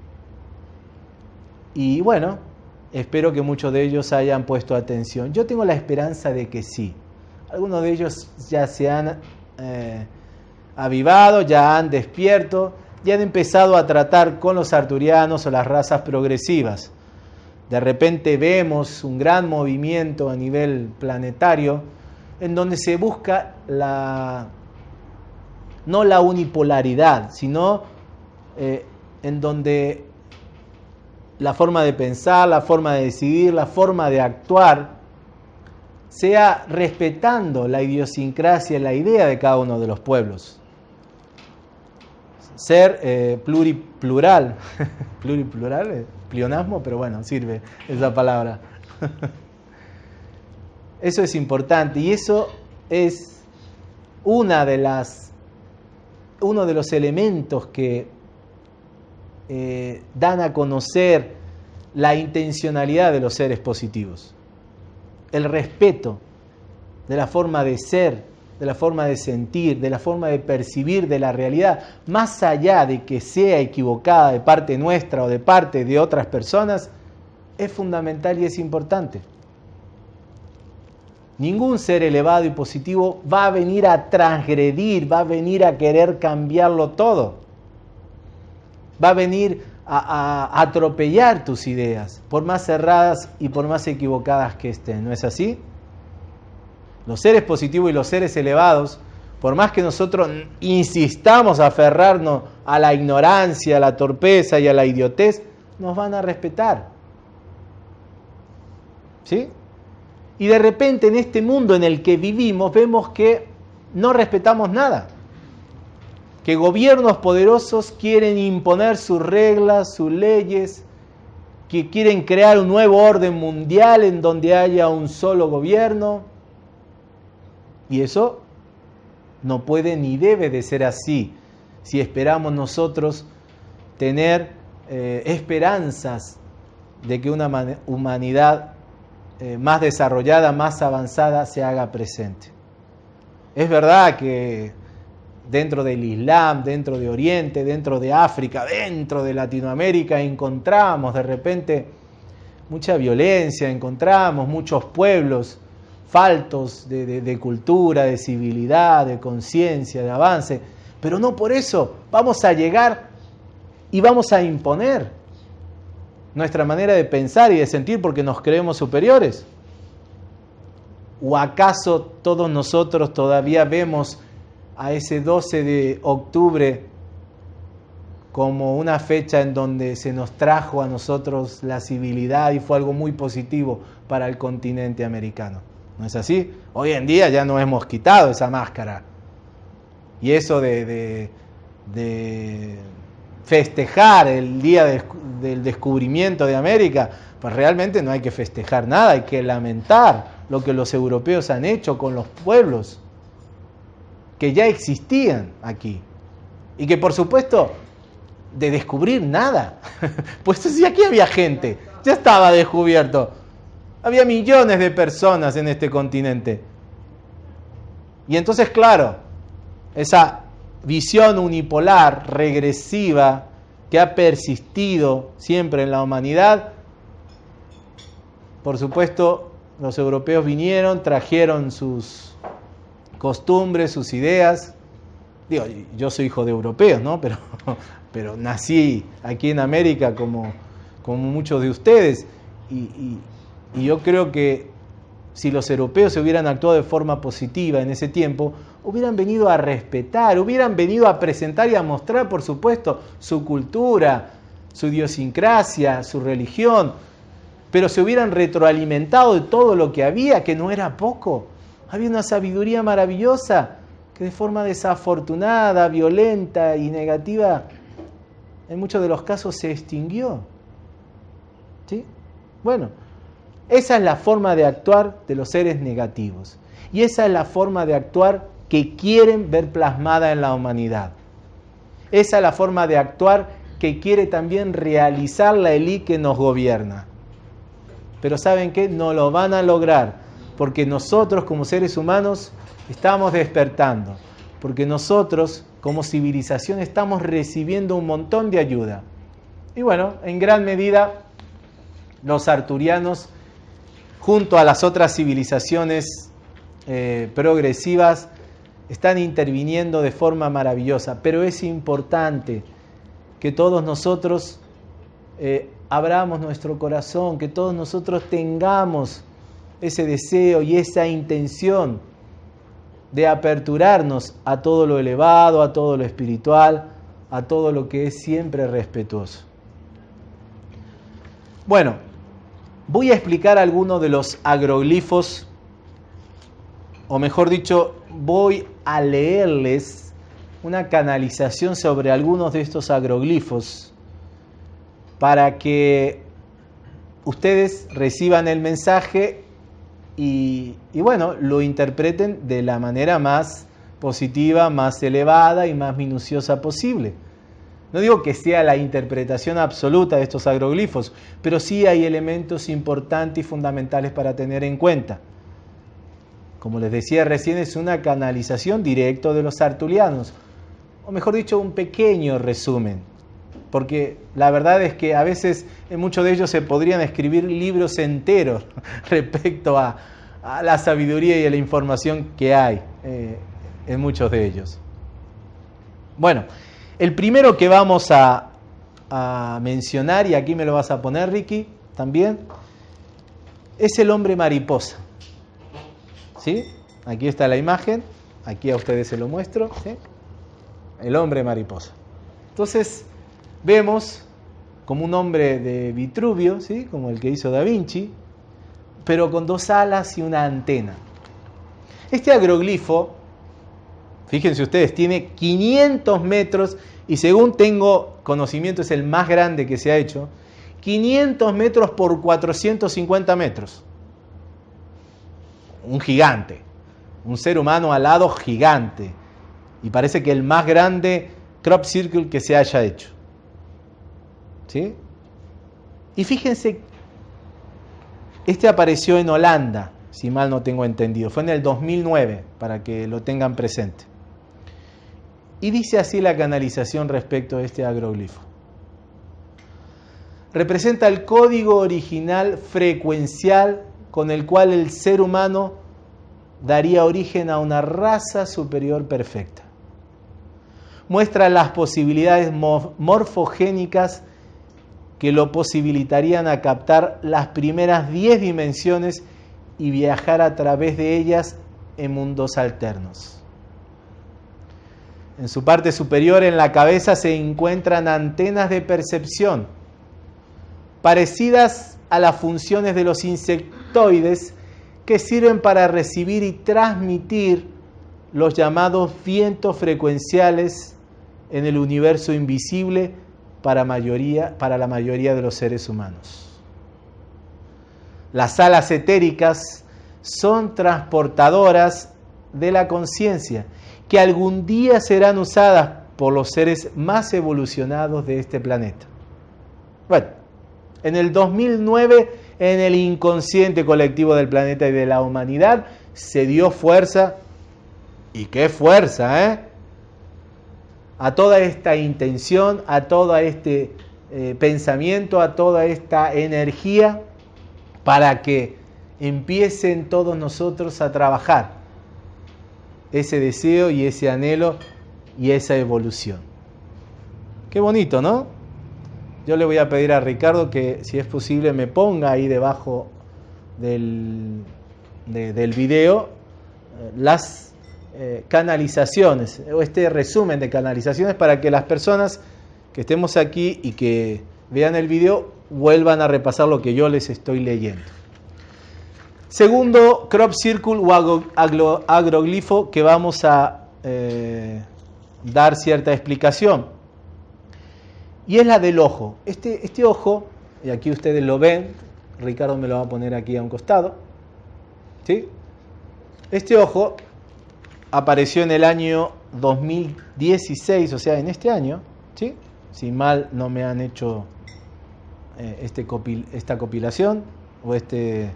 Y bueno, espero que muchos de ellos hayan puesto atención. Yo tengo la esperanza de que sí. Algunos de ellos ya se han eh, avivado, ya han despierto, ya han empezado a tratar con los arturianos o las razas progresivas. De repente vemos un gran movimiento a nivel planetario en donde se busca la, no la unipolaridad, sino eh, en donde la forma de pensar, la forma de decidir, la forma de actuar, sea respetando la idiosincrasia, la idea de cada uno de los pueblos. Ser eh, pluriplural, [LAUGHS] pluriplural, plionasmo, pero bueno, sirve esa palabra. [LAUGHS] Eso es importante y eso es una de las, uno de los elementos que eh, dan a conocer la intencionalidad de los seres positivos. El respeto de la forma de ser, de la forma de sentir, de la forma de percibir de la realidad, más allá de que sea equivocada de parte nuestra o de parte de otras personas, es fundamental y es importante. Ningún ser elevado y positivo va a venir a transgredir, va a venir a querer cambiarlo todo. Va a venir a, atropellar tus ideas, por más cerradas y por más equivocadas que estén. ¿No es así? Los seres positivos y los seres elevados, por más que nosotros insistamos a aferrarnos a la ignorancia, a la torpeza y a la idiotez, nos van a respetar. ¿Sí? Y de repente en este mundo en el que vivimos vemos que no respetamos nada. Que gobiernos poderosos quieren imponer sus reglas, sus leyes, que quieren crear un nuevo orden mundial en donde haya un solo gobierno. Y eso no puede ni debe de ser así si esperamos nosotros tener eh, esperanzas de que una humanidad eh, más desarrollada, más avanzada se haga presente. Es verdad que dentro del Islam, dentro de Oriente, dentro de África, dentro de Latinoamérica, encontramos de repente mucha violencia, encontramos muchos pueblos faltos de cultura, de civilidad, de conciencia, de avance, pero no por eso vamos a llegar y vamos a imponer nuestra manera de pensar y de sentir porque nos creemos superiores? ¿O acaso todos nosotros todavía vemos a ese 12 de octubre como una fecha en donde se nos trajo a nosotros la civilidad y fue algo muy positivo para el continente americano? ¿No es así? Hoy en día ya no hemos quitado esa máscara. Y eso de, de festejar el día del descubrimiento de América, pues realmente no hay que festejar nada, hay que lamentar lo que los europeos han hecho con los pueblos que ya existían aquí. Y que por supuesto, de descubrir nada, [LAUGHS] pues si aquí había gente, ya estaba descubierto. Había millones de personas en este continente. Y entonces, claro, esa visión unipolar, regresiva, que ha persistido siempre en la humanidad. Por supuesto, los europeos vinieron, trajeron sus costumbres, sus ideas. Digo, yo soy hijo de europeos, ¿no? Pero, [LAUGHS] pero nací aquí en América como, como muchos de ustedes. y yo creo que si los europeos se hubieran actuado de forma positiva en ese tiempo, hubieran venido a respetar, hubieran venido a presentar y a mostrar, por supuesto, su cultura, su idiosincrasia, su religión, pero se hubieran retroalimentado de todo lo que había, que no era poco. Había una sabiduría maravillosa que de forma desafortunada, violenta y negativa, en muchos de los casos se extinguió. ¿Sí? Bueno, esa es la forma de actuar de los seres negativos. Y esa es la forma de actuar que quieren ver plasmada en la humanidad. Esa es la forma de actuar que quiere también realizar la élite que nos gobierna. Pero ¿saben qué? No lo van a lograr, porque nosotros como seres humanos estamos despertando, porque nosotros como civilización estamos recibiendo un montón de ayuda. Y bueno, en gran medida los arturianos, junto a las otras civilizaciones eh, progresivas, están interviniendo de forma maravillosa. Pero es importante que todos nosotros eh, abramos nuestro corazón, que todos nosotros tengamos ese deseo y esa intención de aperturarnos a todo lo elevado, a todo lo espiritual, a todo lo que es siempre respetuoso. Bueno, voy a explicar algunos de los agroglifos, o mejor dicho, voy a leerles una canalización sobre algunos de estos agroglifos para que ustedes reciban el mensaje y, bueno, lo interpreten de la manera más positiva, más elevada y más minuciosa posible. No digo que sea la interpretación absoluta de estos agroglifos, pero sí hay elementos importantes y fundamentales para tener en cuenta. Como les decía recién, es una canalización directa de los artulianos, o mejor dicho, un pequeño resumen, porque la verdad es que a veces en muchos de ellos se podrían escribir libros enteros [LAUGHS] respecto a, la sabiduría y a la información que hay eh, en muchos de ellos. Bueno, el primero que vamos a, mencionar, y aquí me lo vas a poner, Ricky, también, es el hombre mariposa. ¿Sí? Aquí está la imagen, aquí a ustedes se lo muestro. El hombre mariposa. Entonces, vemos como un hombre de Vitruvio, ¿sí? como el que hizo Da Vinci, pero con dos alas y una antena. Este agroglifo, fíjense ustedes, tiene 500 metros y según tengo conocimiento es el más grande que se ha hecho, 500 metros por 450 metros. Un gigante, un ser humano alado gigante. Y parece que el más grande crop circle que se haya hecho. ¿Sí? Y fíjense, este apareció en Holanda, si mal no tengo entendido. Fue en el 2009, para que lo tengan presente. Y dice así la canalización respecto a este agroglifo. Representa el código original frecuencial con el cual el ser humano daría origen a una raza superior perfecta. Muestra las posibilidades morfogénicas que lo posibilitarían a captar las primeras 10 dimensiones y viajar a través de ellas en mundos alternos. En su parte superior, en la cabeza, se encuentran antenas de percepción, parecidas a las funciones de los insectoides que sirven para recibir y transmitir los llamados vientos frecuenciales en el universo invisible para, mayoría, para la mayoría de los seres humanos. Las alas etéricas son transportadoras de la conciencia que algún día serán usadas por los seres más evolucionados de este planeta. Bueno, en el 2009, en el inconsciente colectivo del planeta y de la humanidad, se dio fuerza, y qué fuerza, ¿eh? A toda esta intención, a todo este eh, pensamiento, a toda esta energía, para que empiecen todos nosotros a trabajar ese deseo y ese anhelo y esa evolución. Qué bonito, ¿no? Yo le voy a pedir a Ricardo que, si es posible, me ponga ahí debajo del, del video eh, las eh, canalizaciones o este resumen de canalizaciones para que las personas que estemos aquí y que vean el video vuelvan a repasar lo que yo les estoy leyendo. Segundo crop circle o agroglifo que vamos a eh, dar cierta explicación. Y es la del ojo. Este, este ojo, y aquí ustedes lo ven, Ricardo me lo va a poner aquí a un costado. ¿sí? Este ojo apareció en el año 2016, o sea, en este año, ¿sí? Si mal no me han hecho eh, este esta compilación o este,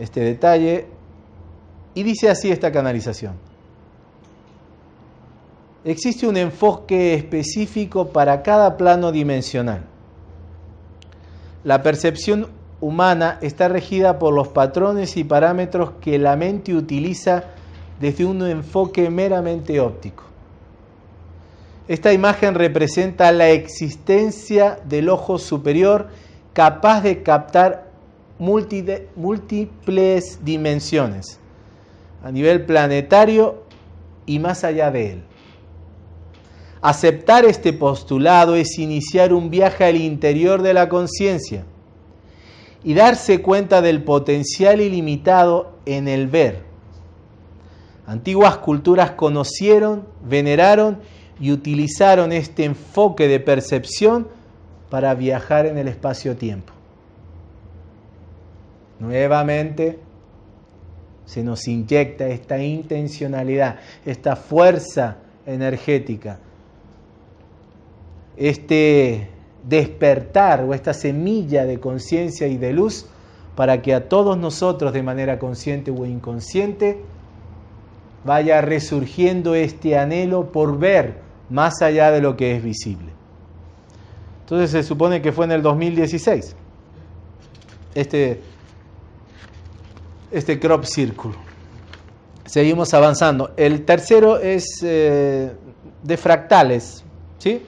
este detalle. Y dice así esta canalización. Existe un enfoque específico para cada plano dimensional. La percepción humana está regida por los patrones y parámetros que la mente utiliza desde un enfoque meramente óptico. Esta imagen representa la existencia del ojo superior capaz de captar múltiples dimensiones a nivel planetario y más allá de él. Aceptar este postulado es iniciar un viaje al interior de la conciencia y darse cuenta del potencial ilimitado en el ver. Antiguas culturas conocieron, veneraron y utilizaron este enfoque de percepción para viajar en el espacio-tiempo. Nuevamente se nos inyecta esta intencionalidad, esta fuerza energética, este despertar o esta semilla de conciencia y de luz para que a todos nosotros de manera consciente o inconsciente vaya resurgiendo este anhelo por ver más allá de lo que es visible. Entonces se supone que fue en el 2016 este, este crop círculo. Seguimos avanzando. El tercero es eh, de fractales, ¿sí?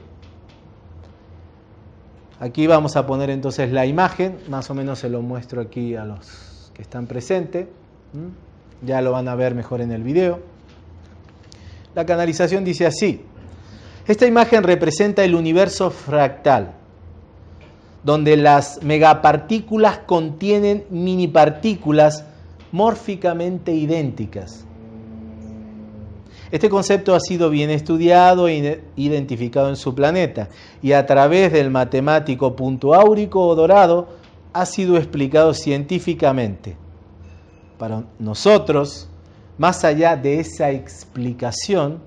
Aquí vamos a poner entonces la imagen, más o menos se lo muestro aquí a los que están presentes. Ya lo van a ver mejor en el video. La canalización dice así. Esta imagen representa el universo fractal, donde las megapartículas contienen minipartículas mórficamente idénticas. Este concepto ha sido bien estudiado e identificado en su planeta y a través del matemático punto áurico o dorado ha sido explicado científicamente. Para nosotros, más allá de esa explicación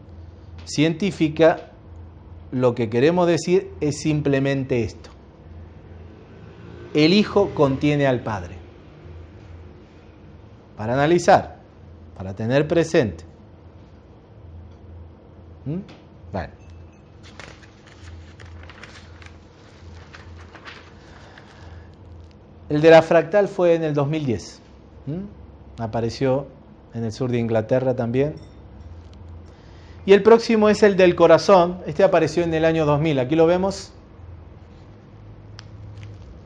científica, lo que queremos decir es simplemente esto. El Hijo contiene al Padre. Para analizar, para tener presente. ¿Mm? El de la fractal fue en el 2010. ¿Mm? Apareció en el sur de Inglaterra también. Y el próximo es el del corazón. Este apareció en el año 2000. Aquí lo vemos.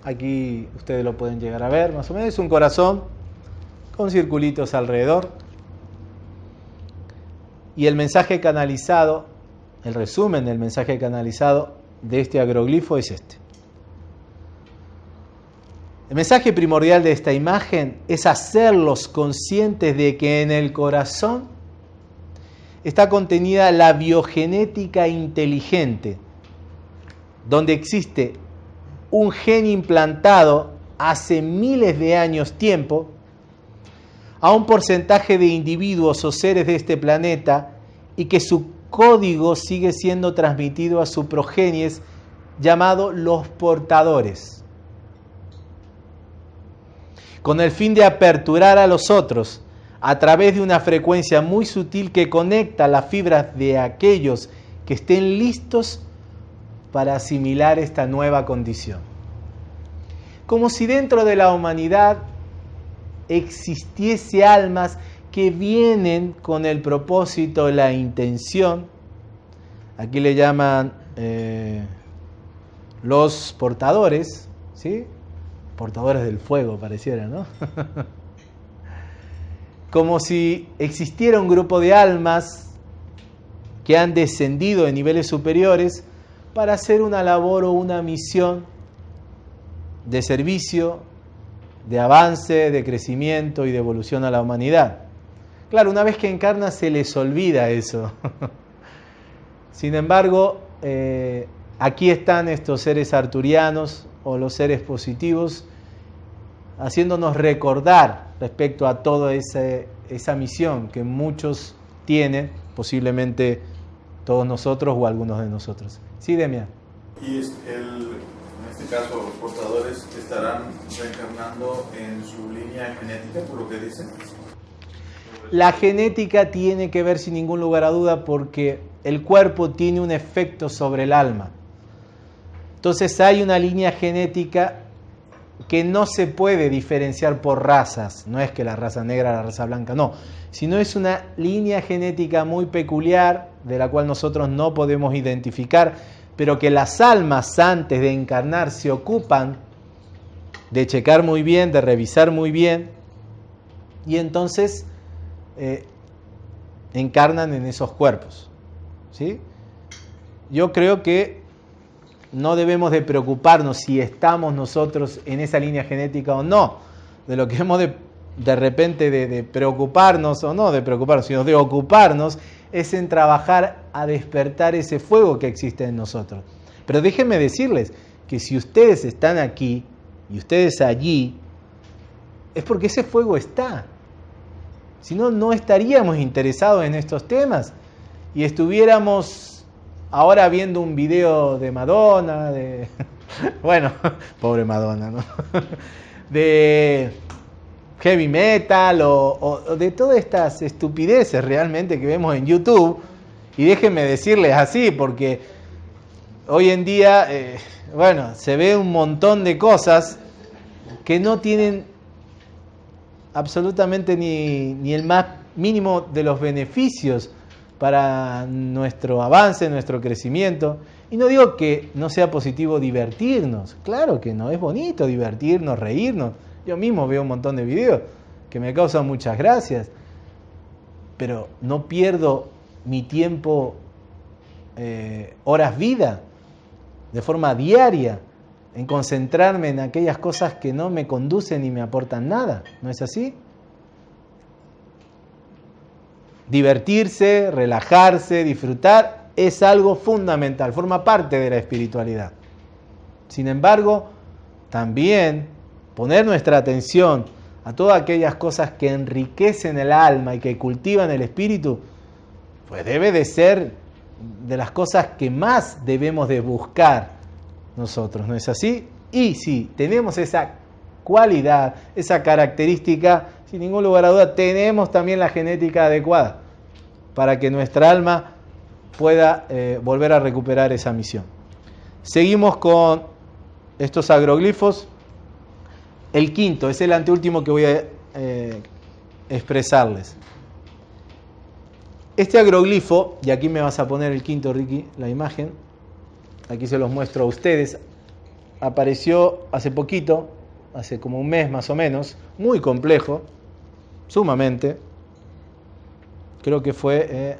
Aquí ustedes lo pueden llegar a ver, más o menos. Es un corazón con circulitos alrededor. Y el mensaje canalizado, el resumen del mensaje canalizado de este agroglifo es este. El mensaje primordial de esta imagen es hacerlos conscientes de que en el corazón está contenida la biogenética inteligente, donde existe un gen implantado hace miles de años tiempo a un porcentaje de individuos o seres de este planeta y que su código sigue siendo transmitido a su progenies llamado los portadores. Con el fin de aperturar a los otros a través de una frecuencia muy sutil que conecta las fibras de aquellos que estén listos para asimilar esta nueva condición. Como si dentro de la humanidad existiese almas que vienen con el propósito, la intención, aquí le llaman eh, los portadores, ¿sí? Portadores del fuego pareciera, ¿no? Como si existiera un grupo de almas que han descendido de niveles superiores para hacer una labor o una misión de servicio, de avance, de crecimiento y de evolución a la humanidad. Claro, una vez que encarna se les olvida eso. [LAUGHS] Sin embargo, eh, aquí están estos seres arturianos o los seres positivos haciéndonos recordar respecto a toda esa, esa misión que muchos tienen posiblemente todos nosotros o algunos de nosotros. Sí, Demian. Y el, en este caso los portadores estarán reencarnando en su línea genética, por lo que dicen. La genética tiene que ver sin ningún lugar a duda porque el cuerpo tiene un efecto sobre el alma. Entonces hay una línea genética que no se puede diferenciar por razas, no es que la raza negra, la raza blanca, no, sino es una línea genética muy peculiar de la cual nosotros no podemos identificar, pero que las almas antes de encarnar se ocupan de checar muy bien, de revisar muy bien, y entonces eh, encarnan en esos cuerpos. ¿sí? Yo creo que no debemos de preocuparnos si estamos nosotros en esa línea genética o no. De lo que hemos de, de repente de, preocuparnos o no de preocuparnos, sino de ocuparnos es en trabajar a despertar ese fuego que existe en nosotros. Pero déjenme decirles que si ustedes están aquí y ustedes allí, es porque ese fuego está. Si no, no estaríamos interesados en estos temas y estuviéramos ahora viendo un video de Madonna, de. [LAUGHS] Bueno, [LAUGHS] pobre Madonna, ¿no? [LAUGHS] De heavy metal o, de todas estas estupideces realmente que vemos en YouTube. Y déjenme decirles así, porque hoy en día, eh, bueno, se ve un montón de cosas que no tienen absolutamente ni, ni el más mínimo de los beneficios para nuestro avance, nuestro crecimiento. Y no digo que no sea positivo divertirnos, claro que no, es bonito divertirnos, reírnos. Yo mismo veo un montón de videos que me causan muchas gracias, pero no pierdo mi tiempo, eh, horas vida, de forma diaria, en concentrarme en aquellas cosas que no me conducen ni me aportan nada. ¿No es así? Divertirse, relajarse, disfrutar es algo fundamental, forma parte de la espiritualidad. Sin embargo, también poner nuestra atención a todas aquellas cosas que enriquecen el alma y que cultivan el espíritu, pues debe de ser de las cosas que más debemos de buscar nosotros, ¿no es así? Y si tenemos esa cualidad, esa característica, sin ningún lugar a duda, tenemos también la genética adecuada para que nuestra alma pueda eh, volver a recuperar esa misión. Seguimos con estos agroglifos. El quinto es el anteúltimo que voy a eh, expresarles. Este agroglifo, y aquí me vas a poner el quinto, Ricky, la imagen, aquí se los muestro a ustedes, apareció hace poquito, hace como un mes más o menos, muy complejo, sumamente. Creo que fue eh,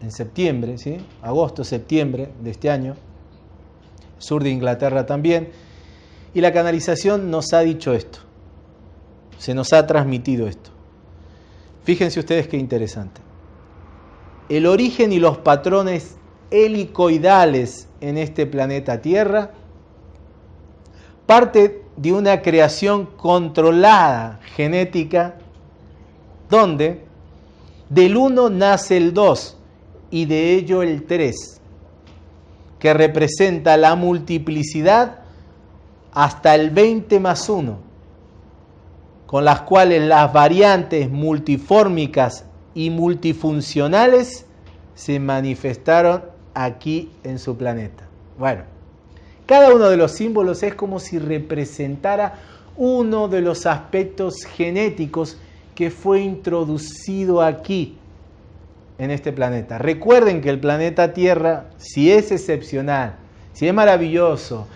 en septiembre, ¿sí? agosto, septiembre de este año. Sur de Inglaterra también. Y la canalización nos ha dicho esto. Se nos ha transmitido esto. Fíjense ustedes qué interesante. El origen y los patrones helicoidales en este planeta Tierra parte de una creación controlada genética donde del 1 nace el 2 y de ello el 3, que representa la multiplicidad hasta el 20 más 1, con las cuales las variantes multifórmicas y multifuncionales se manifestaron aquí en su planeta. Bueno, cada uno de los símbolos es como si representara uno de los aspectos genéticos que fue introducido aquí en este planeta. Recuerden que el planeta Tierra, si es excepcional, si es maravilloso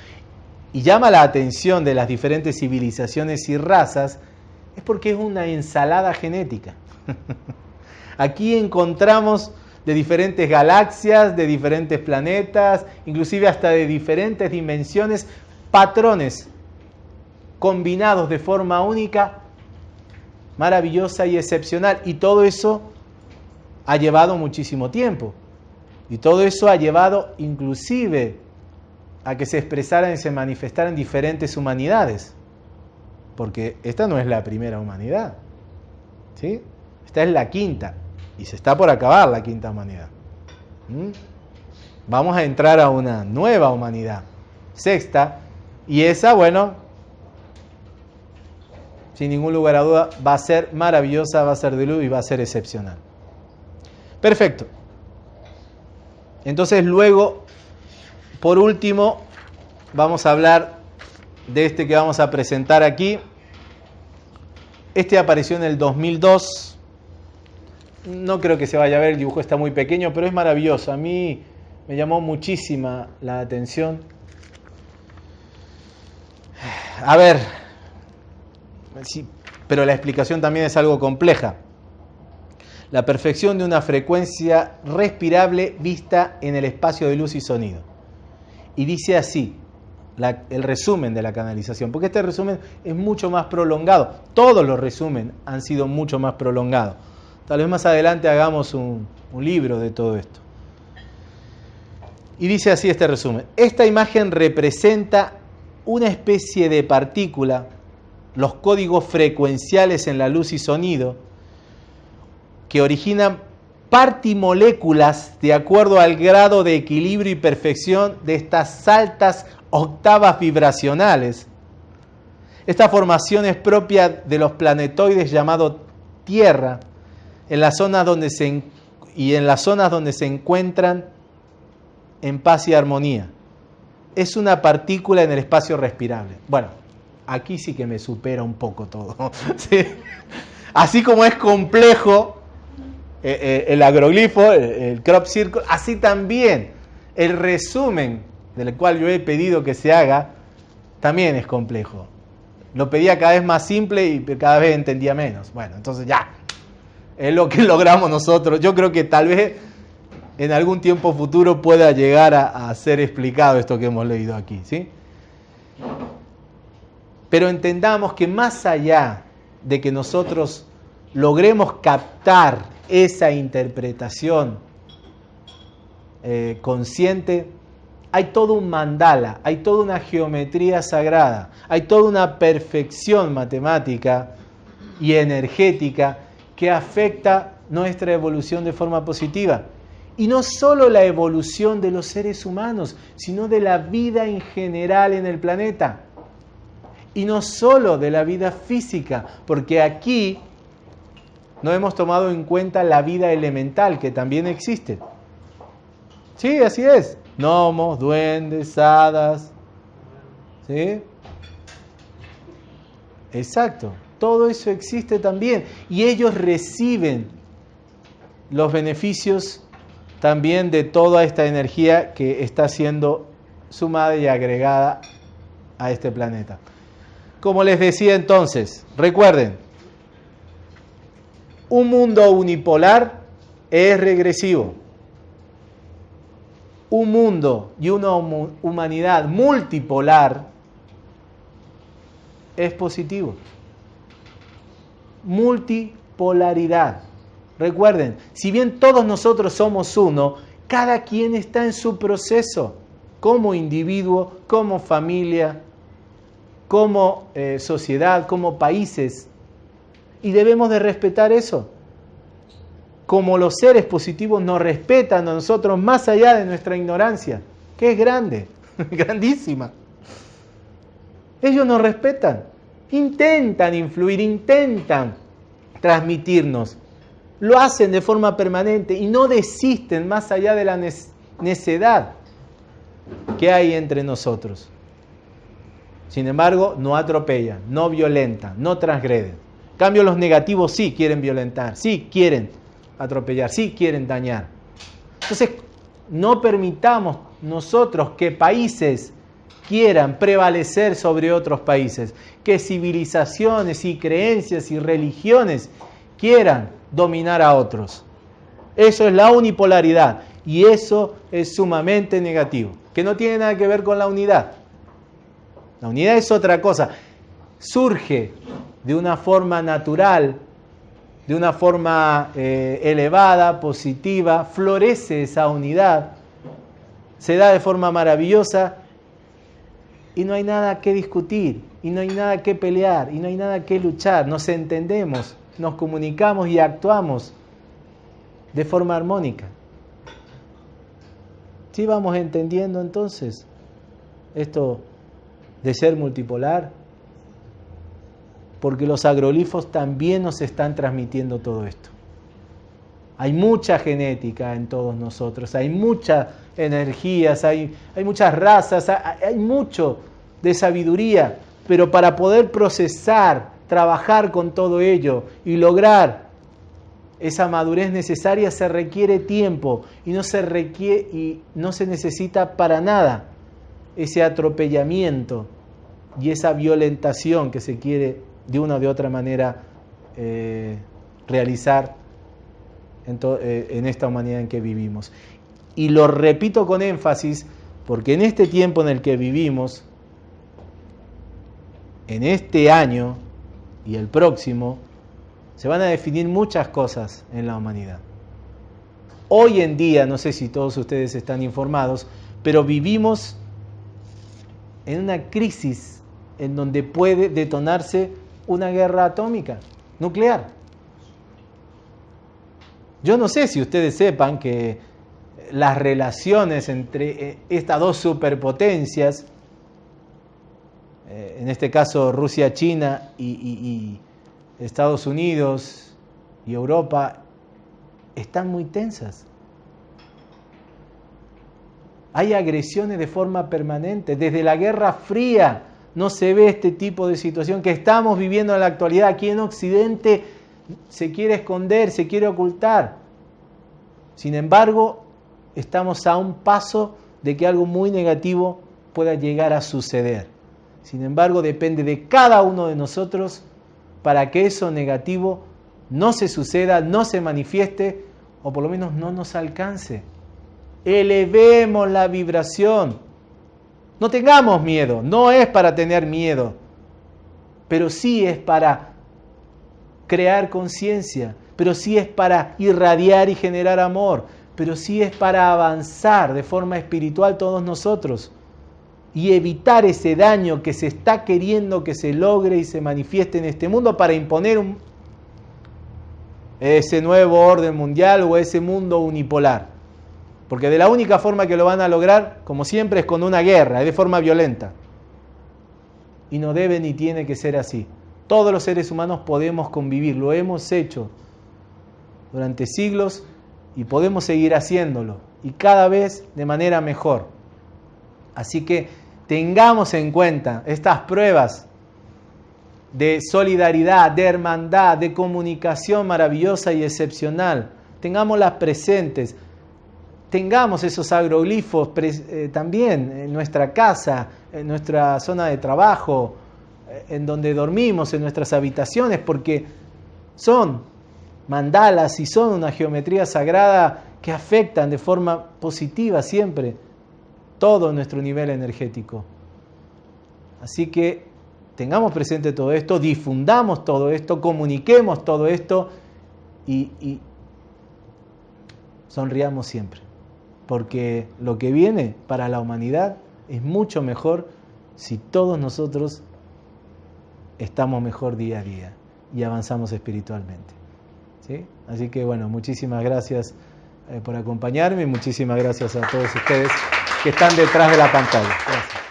y llama la atención de las diferentes civilizaciones y razas, es porque es una ensalada genética. [LAUGHS] Aquí encontramos de diferentes galaxias, de diferentes planetas, inclusive hasta de diferentes dimensiones, patrones combinados de forma única, maravillosa y excepcional. Y todo eso ha llevado muchísimo tiempo. Y todo eso ha llevado inclusive a que se expresaran y se manifestaran diferentes humanidades. Porque esta no es la primera humanidad. ¿sí? Esta es la quinta. Y se está por acabar la quinta humanidad. ¿Mm? Vamos a entrar a una nueva humanidad, sexta, y esa, bueno, sin ningún lugar a duda, va a ser maravillosa, va a ser de luz y va a ser excepcional. Perfecto. Entonces luego, por último, vamos a hablar de este que vamos a presentar aquí. Este apareció en el 2002. No creo que se vaya a ver, el dibujo está muy pequeño, pero es maravilloso. A mí me llamó muchísima la atención. [SIGHS] A ver, sí, pero la explicación también es algo compleja. La perfección de una frecuencia respirable vista en el espacio de luz y sonido. Y dice así, el resumen de la canalización, porque este resumen es mucho más prolongado. Todos los resumen han sido mucho más prolongados. Tal vez más adelante hagamos un, libro de todo esto. Y dice así este resumen. Esta imagen representa una especie de partícula, los códigos frecuenciales en la luz y sonido, que originan partimoléculas de acuerdo al grado de equilibrio y perfección de estas altas octavas vibracionales. Esta formación es propia de los planetoides llamados Tierra, en las zonas donde se, y en las zonas donde se encuentran en paz y armonía. Es una partícula en el espacio respirable. Bueno, aquí sí que me supera un poco todo. [LAUGHS] Así como es complejo eh, eh, el agroglifo, el crop circle, así también el resumen del cual yo he pedido que se haga, también es complejo. Lo pedía cada vez más simple y cada vez entendía menos. Bueno, entonces ya, es lo que [LAUGHS] logramos nosotros. Yo creo que tal vez en algún tiempo futuro pueda llegar a, ser explicado esto que hemos leído aquí, ¿sí? Pero entendamos que más allá de que nosotros logremos captar esa interpretación eh, consciente, hay todo un mandala, hay toda una geometría sagrada, hay toda una perfección matemática y energética que afecta nuestra evolución de forma positiva. Y no solo la evolución de los seres humanos, sino de la vida en general en el planeta. Y no solo de la vida física, porque aquí no hemos tomado en cuenta la vida elemental que también existe. Sí, así es gnomos, duendes, hadas. ¿Sí? Exacto. Todo eso existe también. Y ellos reciben los beneficios también de toda esta energía que está siendo sumada y agregada a este planeta. Como les decía entonces, recuerden, un mundo unipolar es regresivo un mundo y una humanidad multipolar es positivo. Multipolaridad. Recuerden, si bien todos nosotros somos uno, cada quien está en su proceso, como individuo, como familia, como eh, sociedad, como países. Y debemos de respetar eso como los seres positivos nos respetan a nosotros más allá de nuestra ignorancia, que es grande, [LAUGHS] grandísima. Ellos nos respetan, intentan influir, intentan transmitirnos, lo hacen de forma permanente y no desisten más allá de la necedad que hay entre nosotros. Sin embargo, no atropellan, no violentan, no transgreden. En cambio, los negativos sí quieren violentar, sí quieren atropellar, sí quieren dañar. Entonces, no permitamos nosotros que países quieran prevalecer sobre otros países, que civilizaciones y creencias y religiones quieran dominar a otros. Eso es la unipolaridad y eso es sumamente negativo, que no tiene nada que ver con la unidad. La unidad es otra cosa, surge de una forma natural de una forma eh, elevada, positiva, florece esa unidad, se da de forma maravillosa y no hay nada que discutir, y no hay nada que pelear, y no hay nada que luchar, nos entendemos, nos comunicamos y actuamos de forma armónica. ¿Sí vamos entendiendo entonces esto de ser multipolar? Porque los agrolifos también nos están transmitiendo todo esto. Hay mucha genética en todos nosotros, hay muchas energías, hay, hay muchas razas, hay, mucho de sabiduría, pero para poder procesar, trabajar con todo ello y lograr esa madurez necesaria se requiere tiempo y no se y no se necesita para nada ese atropellamiento y esa violentación que se quiere de una o de otra manera eh, realizar en, eh, en esta humanidad en que vivimos. Y lo repito con énfasis porque en este tiempo en el que vivimos, en este año y el próximo, se van a definir muchas cosas en la humanidad. Hoy en día, no sé si todos ustedes están informados, pero vivimos en una crisis en donde puede detonarse una guerra atómica, nuclear. Yo no sé si ustedes sepan que las relaciones entre eh, estas dos superpotencias, eh, en este caso Rusia, China y, y Estados Unidos y Europa, están muy tensas. Hay agresiones de forma permanente. Desde la Guerra Fría no se ve este tipo de situación que estamos viviendo en la actualidad. Aquí en Occidente se quiere esconder, se quiere ocultar. Sin embargo, estamos a un paso de que algo muy negativo pueda llegar a suceder. Sin embargo, depende de cada uno de nosotros para que eso negativo no se suceda, no se manifieste o por lo menos no nos alcance. Elevemos la vibración. No tengamos miedo, no es para tener miedo, pero sí es para crear conciencia, pero sí es para irradiar y generar amor, pero sí es para avanzar de forma espiritual todos nosotros y evitar ese daño que se está queriendo que se logre y se manifieste en este mundo para imponer ese nuevo orden mundial o ese mundo unipolar. Porque de la única forma que lo van a lograr, como siempre, es con una guerra, es de forma violenta. Y no debe ni tiene que ser así. Todos los seres humanos podemos convivir, lo hemos hecho durante siglos y podemos seguir haciéndolo y cada vez de manera mejor. Así que tengamos en cuenta estas pruebas de solidaridad, de hermandad, de comunicación maravillosa y excepcional. Tengámoslas presentes. Tengamos esos agroglifos eh, también en nuestra casa, en nuestra zona de trabajo, en donde dormimos, en nuestras habitaciones, porque son mandalas y son una geometría sagrada que afectan de forma positiva siempre todo nuestro nivel energético. Así que tengamos presente todo esto, difundamos todo esto, comuniquemos todo esto y, y sonriamos siempre. Porque lo que viene para la humanidad es mucho mejor si todos nosotros estamos mejor día a día y avanzamos espiritualmente. ¿Sí? Así que bueno, muchísimas gracias eh, por acompañarme y muchísimas gracias a todos ustedes que están detrás de la pantalla. Gracias.